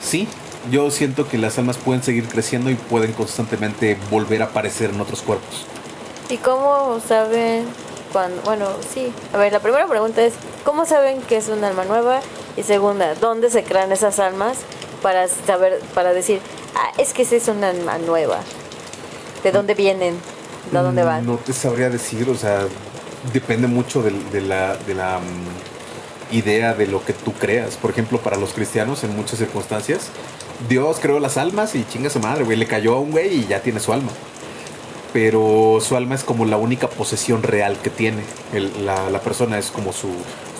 sí. Yo siento que las almas pueden seguir creciendo y pueden constantemente volver a aparecer en otros cuerpos.
¿Y cómo saben cuando, bueno, sí. A ver, la primera pregunta es, ¿cómo saben que es un alma nueva? Y segunda, ¿dónde se crean esas almas para saber, para decir, ah, es que esa es una alma nueva? ¿De dónde vienen? ¿De dónde van?
Mm, No te sabría decir, o sea, depende mucho del- de, la, de la mm, idea de lo que tú creas. Por ejemplo, para los cristianos, en muchas circunstancias, Dios creó las almas y chinga su madre, güey. Le cayó a un güey y ya tiene su alma. Pero su alma es como la única posesión real que tiene. El- la, la persona es como su,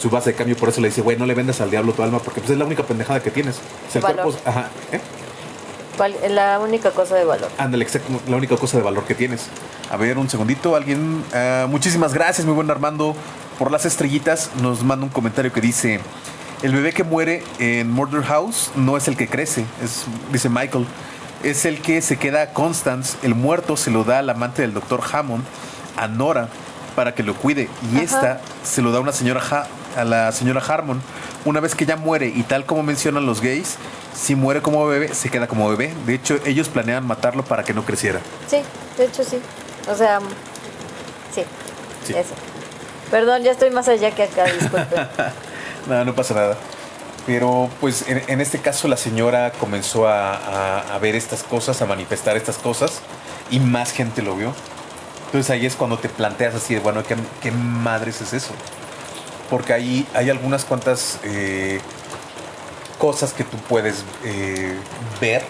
su base de cambio. Por eso le dice, güey, no le vendas al diablo tu alma porque pues, es la única pendejada que tienes. O sea,
Valor.
cuerpo es- ajá, ¿eh?
¿Cuál es la única cosa de valor?
Ándale, exacto, la única cosa de valor que tienes. A ver, un segundito, alguien. ah, muchísimas gracias, muy buen Armando, por las estrellitas. Nos manda un comentario que dice: El bebé que muere en Murder House no es el que crece, es, dice Michael. Es el que se queda a Constance. El muerto se lo da al amante del doctor Hammond, a Nora, para que lo cuide. Y
Ajá.
esta se lo da a una señora Ha- a la señora Harmon. Una vez que ella muere, y tal como mencionan los gays, si muere como bebé, se queda como bebé. De hecho, ellos planean matarlo para que no creciera.
Sí, de hecho sí. O sea, sí,
Sí.
eso. Perdón, ya estoy más allá que acá, disculpe.
No, no pasa nada. Pero pues en, este caso la señora comenzó a ver estas cosas, a manifestar estas cosas y más gente lo vio. Entonces ahí es cuando te planteas así de, bueno, ¿qué, qué madres es eso? Porque ahí hay algunas cuantas eh, cosas que tú puedes eh, ver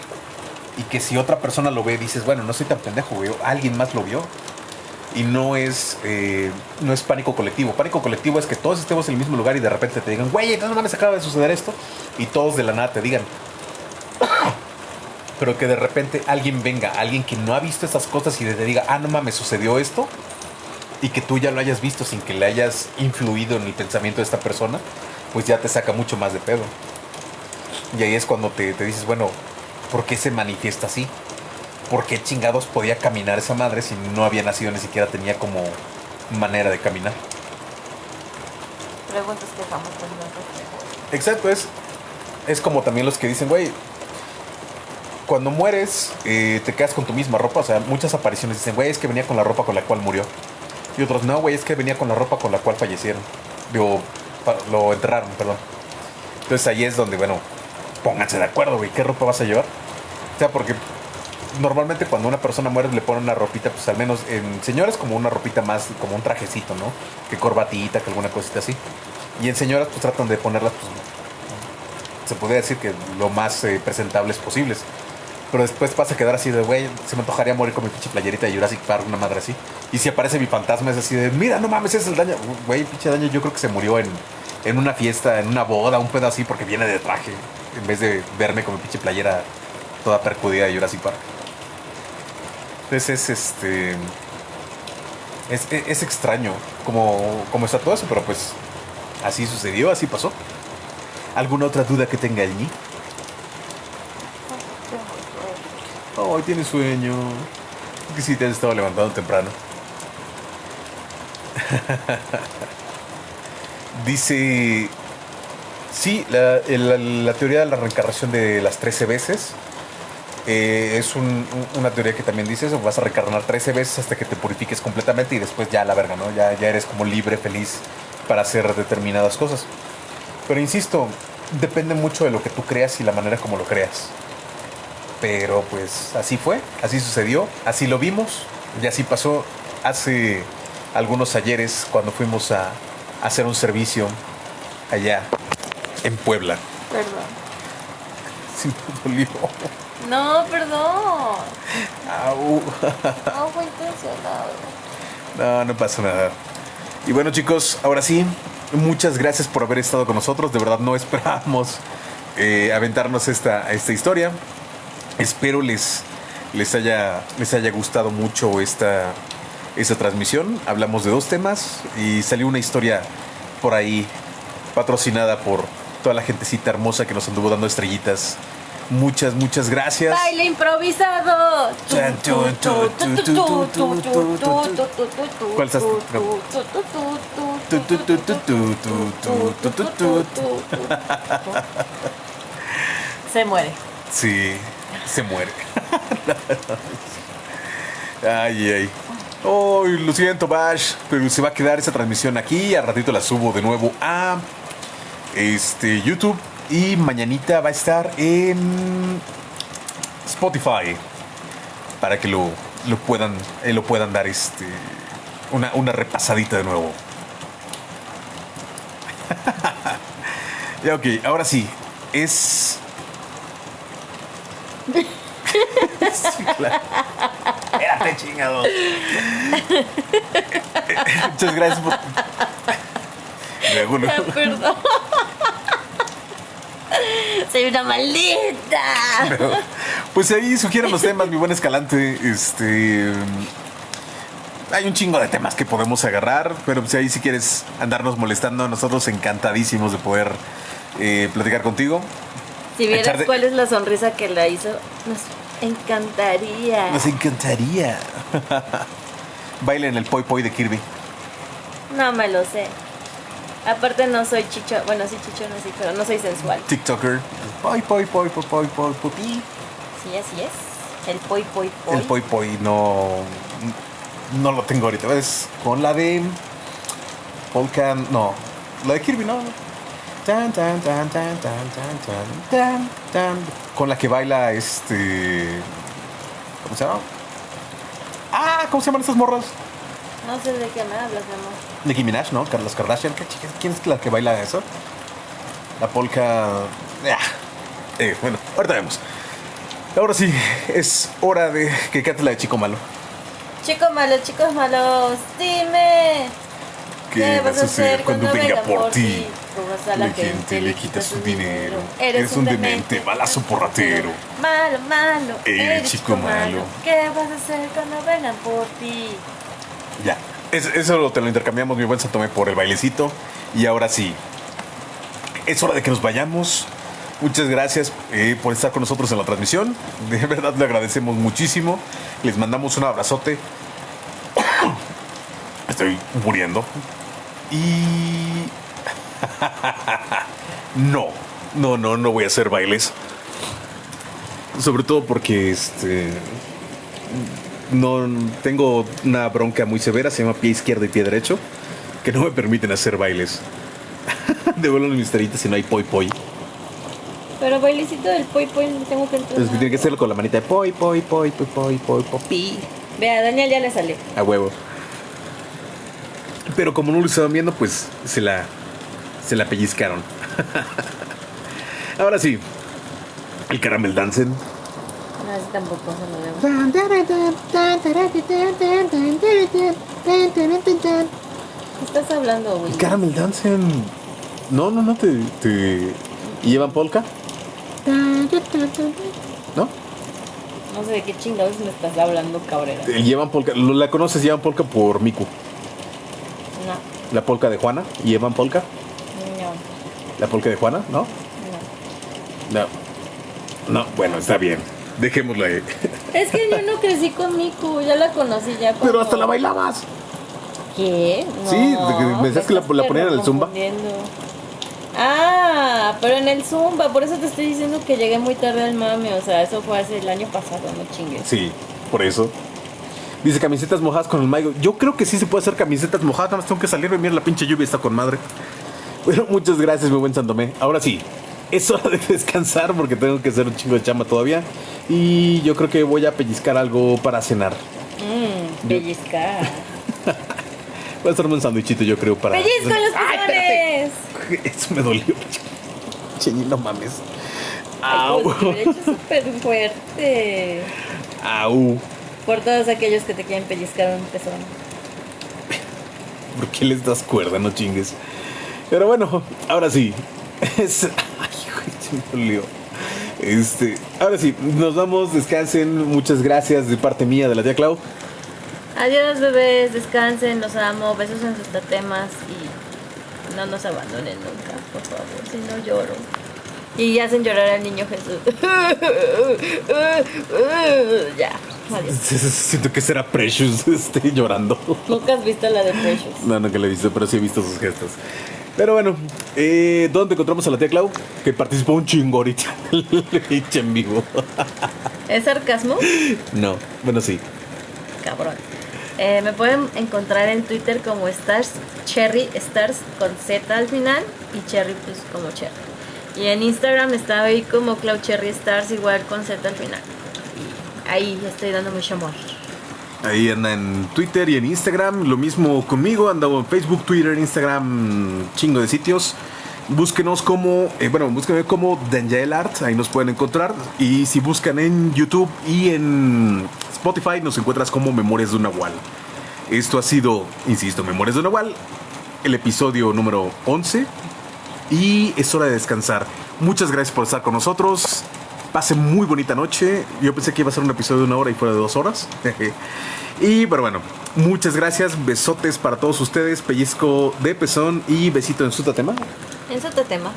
y que si otra persona lo ve dices, bueno, no soy tan pendejo, güey, alguien más lo vio. Y no es, eh, no es pánico colectivo. Pánico colectivo es que todos estemos en el mismo lugar y de repente te digan, güey, no mames, acaba de suceder esto. Y todos de la nada te digan. Pero que de repente alguien venga, alguien que no ha visto esas cosas y te diga, ah, no mames, sucedió esto. Y que tú ya lo hayas visto sin que le hayas influido en el pensamiento de esta persona, pues ya te saca mucho más de pedo. Y ahí es cuando te, te dices, bueno, ¿por qué se manifiesta así? ¿Por qué chingados podía caminar esa madre si no había nacido ni siquiera tenía como manera de caminar?
Preguntas que jamás
Exacto, es, es como también los que dicen, güey, cuando mueres eh, te quedas con tu misma ropa. O sea, muchas apariciones dicen, güey, es que venía con la ropa con la cual murió. Y otros, no, güey, es que venía con la ropa con la cual fallecieron. Digo, lo enterraron, perdón. Entonces ahí es donde, bueno, pónganse de acuerdo, güey, ¿qué ropa vas a llevar? O sea, porque normalmente cuando una persona muere le ponen una ropita, pues al menos en señores como una ropita más, como un trajecito, ¿no? Que corbatita, que alguna cosita así. Y en señoras pues tratan de ponerlas, pues, se podría decir que lo más eh, presentables posibles. Pero después vas a quedar así de, güey, se me antojaría morir con mi pinche playerita de Jurassic Park, una madre así. Y si aparece mi fantasma es así de, mira, no mames, ese es el daño. Güey, pinche daño, yo creo que se murió en, en una fiesta, en una boda, un pedo así, porque viene de traje. En vez de verme con mi pinche playera toda percudida de Jurassic Park. Entonces es este. Es, es- es extraño como, como está todo eso, pero pues así sucedió, así pasó. ¿Alguna otra duda que tenga allí? Oh, tiene sueño. Que sí te has estado levantando temprano. Dice. Sí, la, la teoría de la reencarnación de las 13 veces eh, es un- un- una teoría que también dice eso. Vas a reencarnar 13 veces hasta que te purifiques completamente y después ya la verga, ¿no? Ya, ya eres como libre, feliz para hacer determinadas cosas. Pero insisto, depende mucho de lo que tú creas y la manera como lo creas. Pero pues así fue, así sucedió, así lo vimos y así pasó hace algunos ayeres cuando fuimos a, a hacer un servicio allá en Puebla.
Perdón.
Sí, me dolió.
No, perdón.
Au.
No fue intencionado.
No, no pasa nada. Y bueno chicos, ahora sí, muchas gracias por haber estado con nosotros. De verdad no esperábamos eh, aventarnos esta, esta historia. Espero les, les, haya, les haya gustado mucho esta, esta transmisión. Hablamos de dos temas y salió una historia por ahí patrocinada por toda la gentecita hermosa que nos anduvo dando estrellitas. Muchas, muchas gracias.
Baile improvisado.
¿Cuál estás?
Se muere.
Sí, se muere. ay, ay. Oh, lo siento, Bash, pero se va a quedar esa transmisión aquí. Al ratito la subo de nuevo a este YouTube y mañanita va a estar en Spotify. Para que lo, lo puedan, eh, lo puedan dar este, una, una repasadita de nuevo. ya, ok, ahora sí. Es Sí, claro. Espérate, chingado. Muchas gracias por. Luego.
Perdón. Soy una maldita.
Pues ahí sugieren los temas, mi buen escalante. Este. Hay un chingo de temas que podemos agarrar, pero pues ahí si quieres andarnos molestando, nosotros encantadísimos de poder eh, platicar contigo.
Si vieras cuál es la sonrisa que la hizo, nos encantaría.
Nos encantaría. Baile en el poi poi de Kirby.
No me lo sé. Aparte no soy chicho, bueno sí chicho no sí, pero no soy sensual.
TikToker. Poi poi poi poi poi poi poi.
Sí, así es. El poi poi poi.
El poi poi no. No lo tengo ahorita. ¿Ves? Con la de. Polka. No. La de Kirby, no. Tan, tan, tan, tan, tan, tan, tan, tan, tan. Con la que baila este. ¿Cómo se llama? Ah, ¿cómo se llaman estas morras?
No sé de qué me hablas, mi amor.
Nicki Minaj, ¿no? Carlos Kardashian. ¿Qué chica? ¿Quién es la que baila eso? La polka. Ah. Eh, bueno, ahorita vemos. Ahora sí, es hora de que cante la de Chico Malo.
Chicos malos, chicos malos, dime.
¿Qué vas a hacer cuando venga por ti?
Robas a la gente, le quitas su dinero.
Eres un demente, balazo porratero.
Malo, malo.
Eres chico malo.
¿Qué vas a hacer cuando vengan por ti?
Ya. Es- eso te lo intercambiamos, mi buen Santomé, por el bailecito. Y ahora sí, es hora de que nos vayamos. Muchas gracias eh, por estar con nosotros en la transmisión. De verdad le agradecemos muchísimo. Les mandamos un abrazote. Estoy muriendo. Y... no, no, no, no voy a hacer bailes. Sobre todo porque este no tengo una bronca muy severa, se llama pie izquierdo y pie derecho, que no me permiten hacer bailes. Devuelven mis taritas si no hay poi poi.
Pero bailecito del poi poi tengo que entrar.
Tiene que hacerlo con la manita de poi poi poi poi poi poi poi pi.
Vea, Daniel ya le sale.
a huevo. Pero como no lo estaban viendo, pues se la se la pellizcaron. Ahora sí, el caramel dancen.
No, así tampoco se lo veo. ¿Qué estás hablando, güey?
El caramel dancen. No, no, no te, te ¿y llevan polka, ¿no?
No sé de qué chingados me estás hablando, cabrera.
Llevan polka, ¿lo- la conoces llevan polka por Miku,
No,
la polka de Juana, llevan polka,
no.
la polka de Juana, ¿no? No. No, bueno, está bien. Dejémoslo ahí.
Es que yo no crecí con Miku, ya la conocí ya.
Pero hasta la bailabas.
¿Qué?
Sí, me decías que la- la ponían en el Zumba.
Ah, pero en el Zumba, por eso te estoy diciendo que llegué muy tarde al mame, o sea, eso fue hace el año pasado, no chingues.
Sí, por eso. Dice camisetas mojadas con el Maigo. Yo creo que sí se puede hacer camisetas mojadas, nada más tengo que salir y mira la pinche lluvia está con madre. Bueno, muchas gracias, mi buen Santomé. Ahora sí, es hora de descansar porque tengo que hacer un chingo de chamba todavía. Y yo creo que voy a pellizcar algo para cenar.
Mmm, pellizcar.
Voy a hacerme un sándwichito, yo creo, para.
¡Pellizco los
¡Ay, espérate!
pezones!
Eso me dolió. Cheñi, no mames.
Ay,
Au.
pues, derecho súper fuerte.
Au.
Por todos aquellos que te quieren pellizcar un pezón.
¿Por qué les das cuerda? No chingues. Pero bueno, ahora sí. Es... Ay, güey, se me. Este, ahora sí, nos vamos, descansen. Muchas gracias de parte mía, de la tía Clau.
Adiós, bebés, descansen, los amo, besos en sus tatemas y no nos abandonen nunca, por favor, si no lloro. Y hacen llorar al niño Jesús. ya, adiós.
Siento que será Precious este, llorando.
Nunca has visto la de Precious.
No, nunca la he visto, pero sí he visto sus gestos. Pero bueno, eh, ¿dónde encontramos a la tía Clau? Que participó un chingo ahorita en vivo.
¿Es sarcasmo?
No, bueno, sí.
Cabrón. Eh, me pueden encontrar en Twitter como Stars, Cherry Stars con Z al final y Cherry pues como Cherry. Y en Instagram está ahí como Cloud Cherry Stars igual con Z al final. Y ahí estoy dando mucho amor.
Ahí anda en Twitter y en Instagram. Lo mismo conmigo. Anda en Facebook, Twitter, Instagram, chingo de sitios. Búsquenos como, eh, bueno, búsquenme como Danjael Art, ahí nos pueden encontrar. Y si buscan en YouTube y en Spotify, nos encuentras como Memorias de un Nahual. Esto ha sido, insisto, Memorias de un Nahual, el episodio número 11. Y es hora de descansar. Muchas gracias por estar con nosotros. Pasen muy bonita noche. Yo pensé que iba a ser un episodio de una hora y fuera de dos horas. y pero bueno, muchas gracias. Besotes para todos ustedes. Pellizco de pezón y besito en su tatema.
En su tema.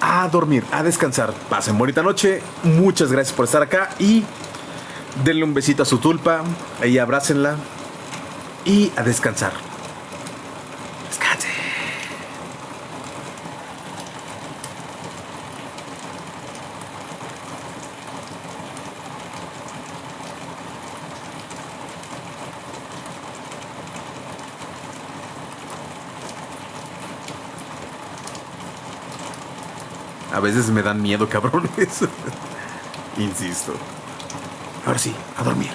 A dormir, a descansar. Pasen bonita noche. Muchas gracias por estar acá. Y denle un besito a su tulpa. Ahí abrácenla. Y a descansar. Descansen. A veces me dan miedo, cabrones. Insisto. Ahora sí, a dormir.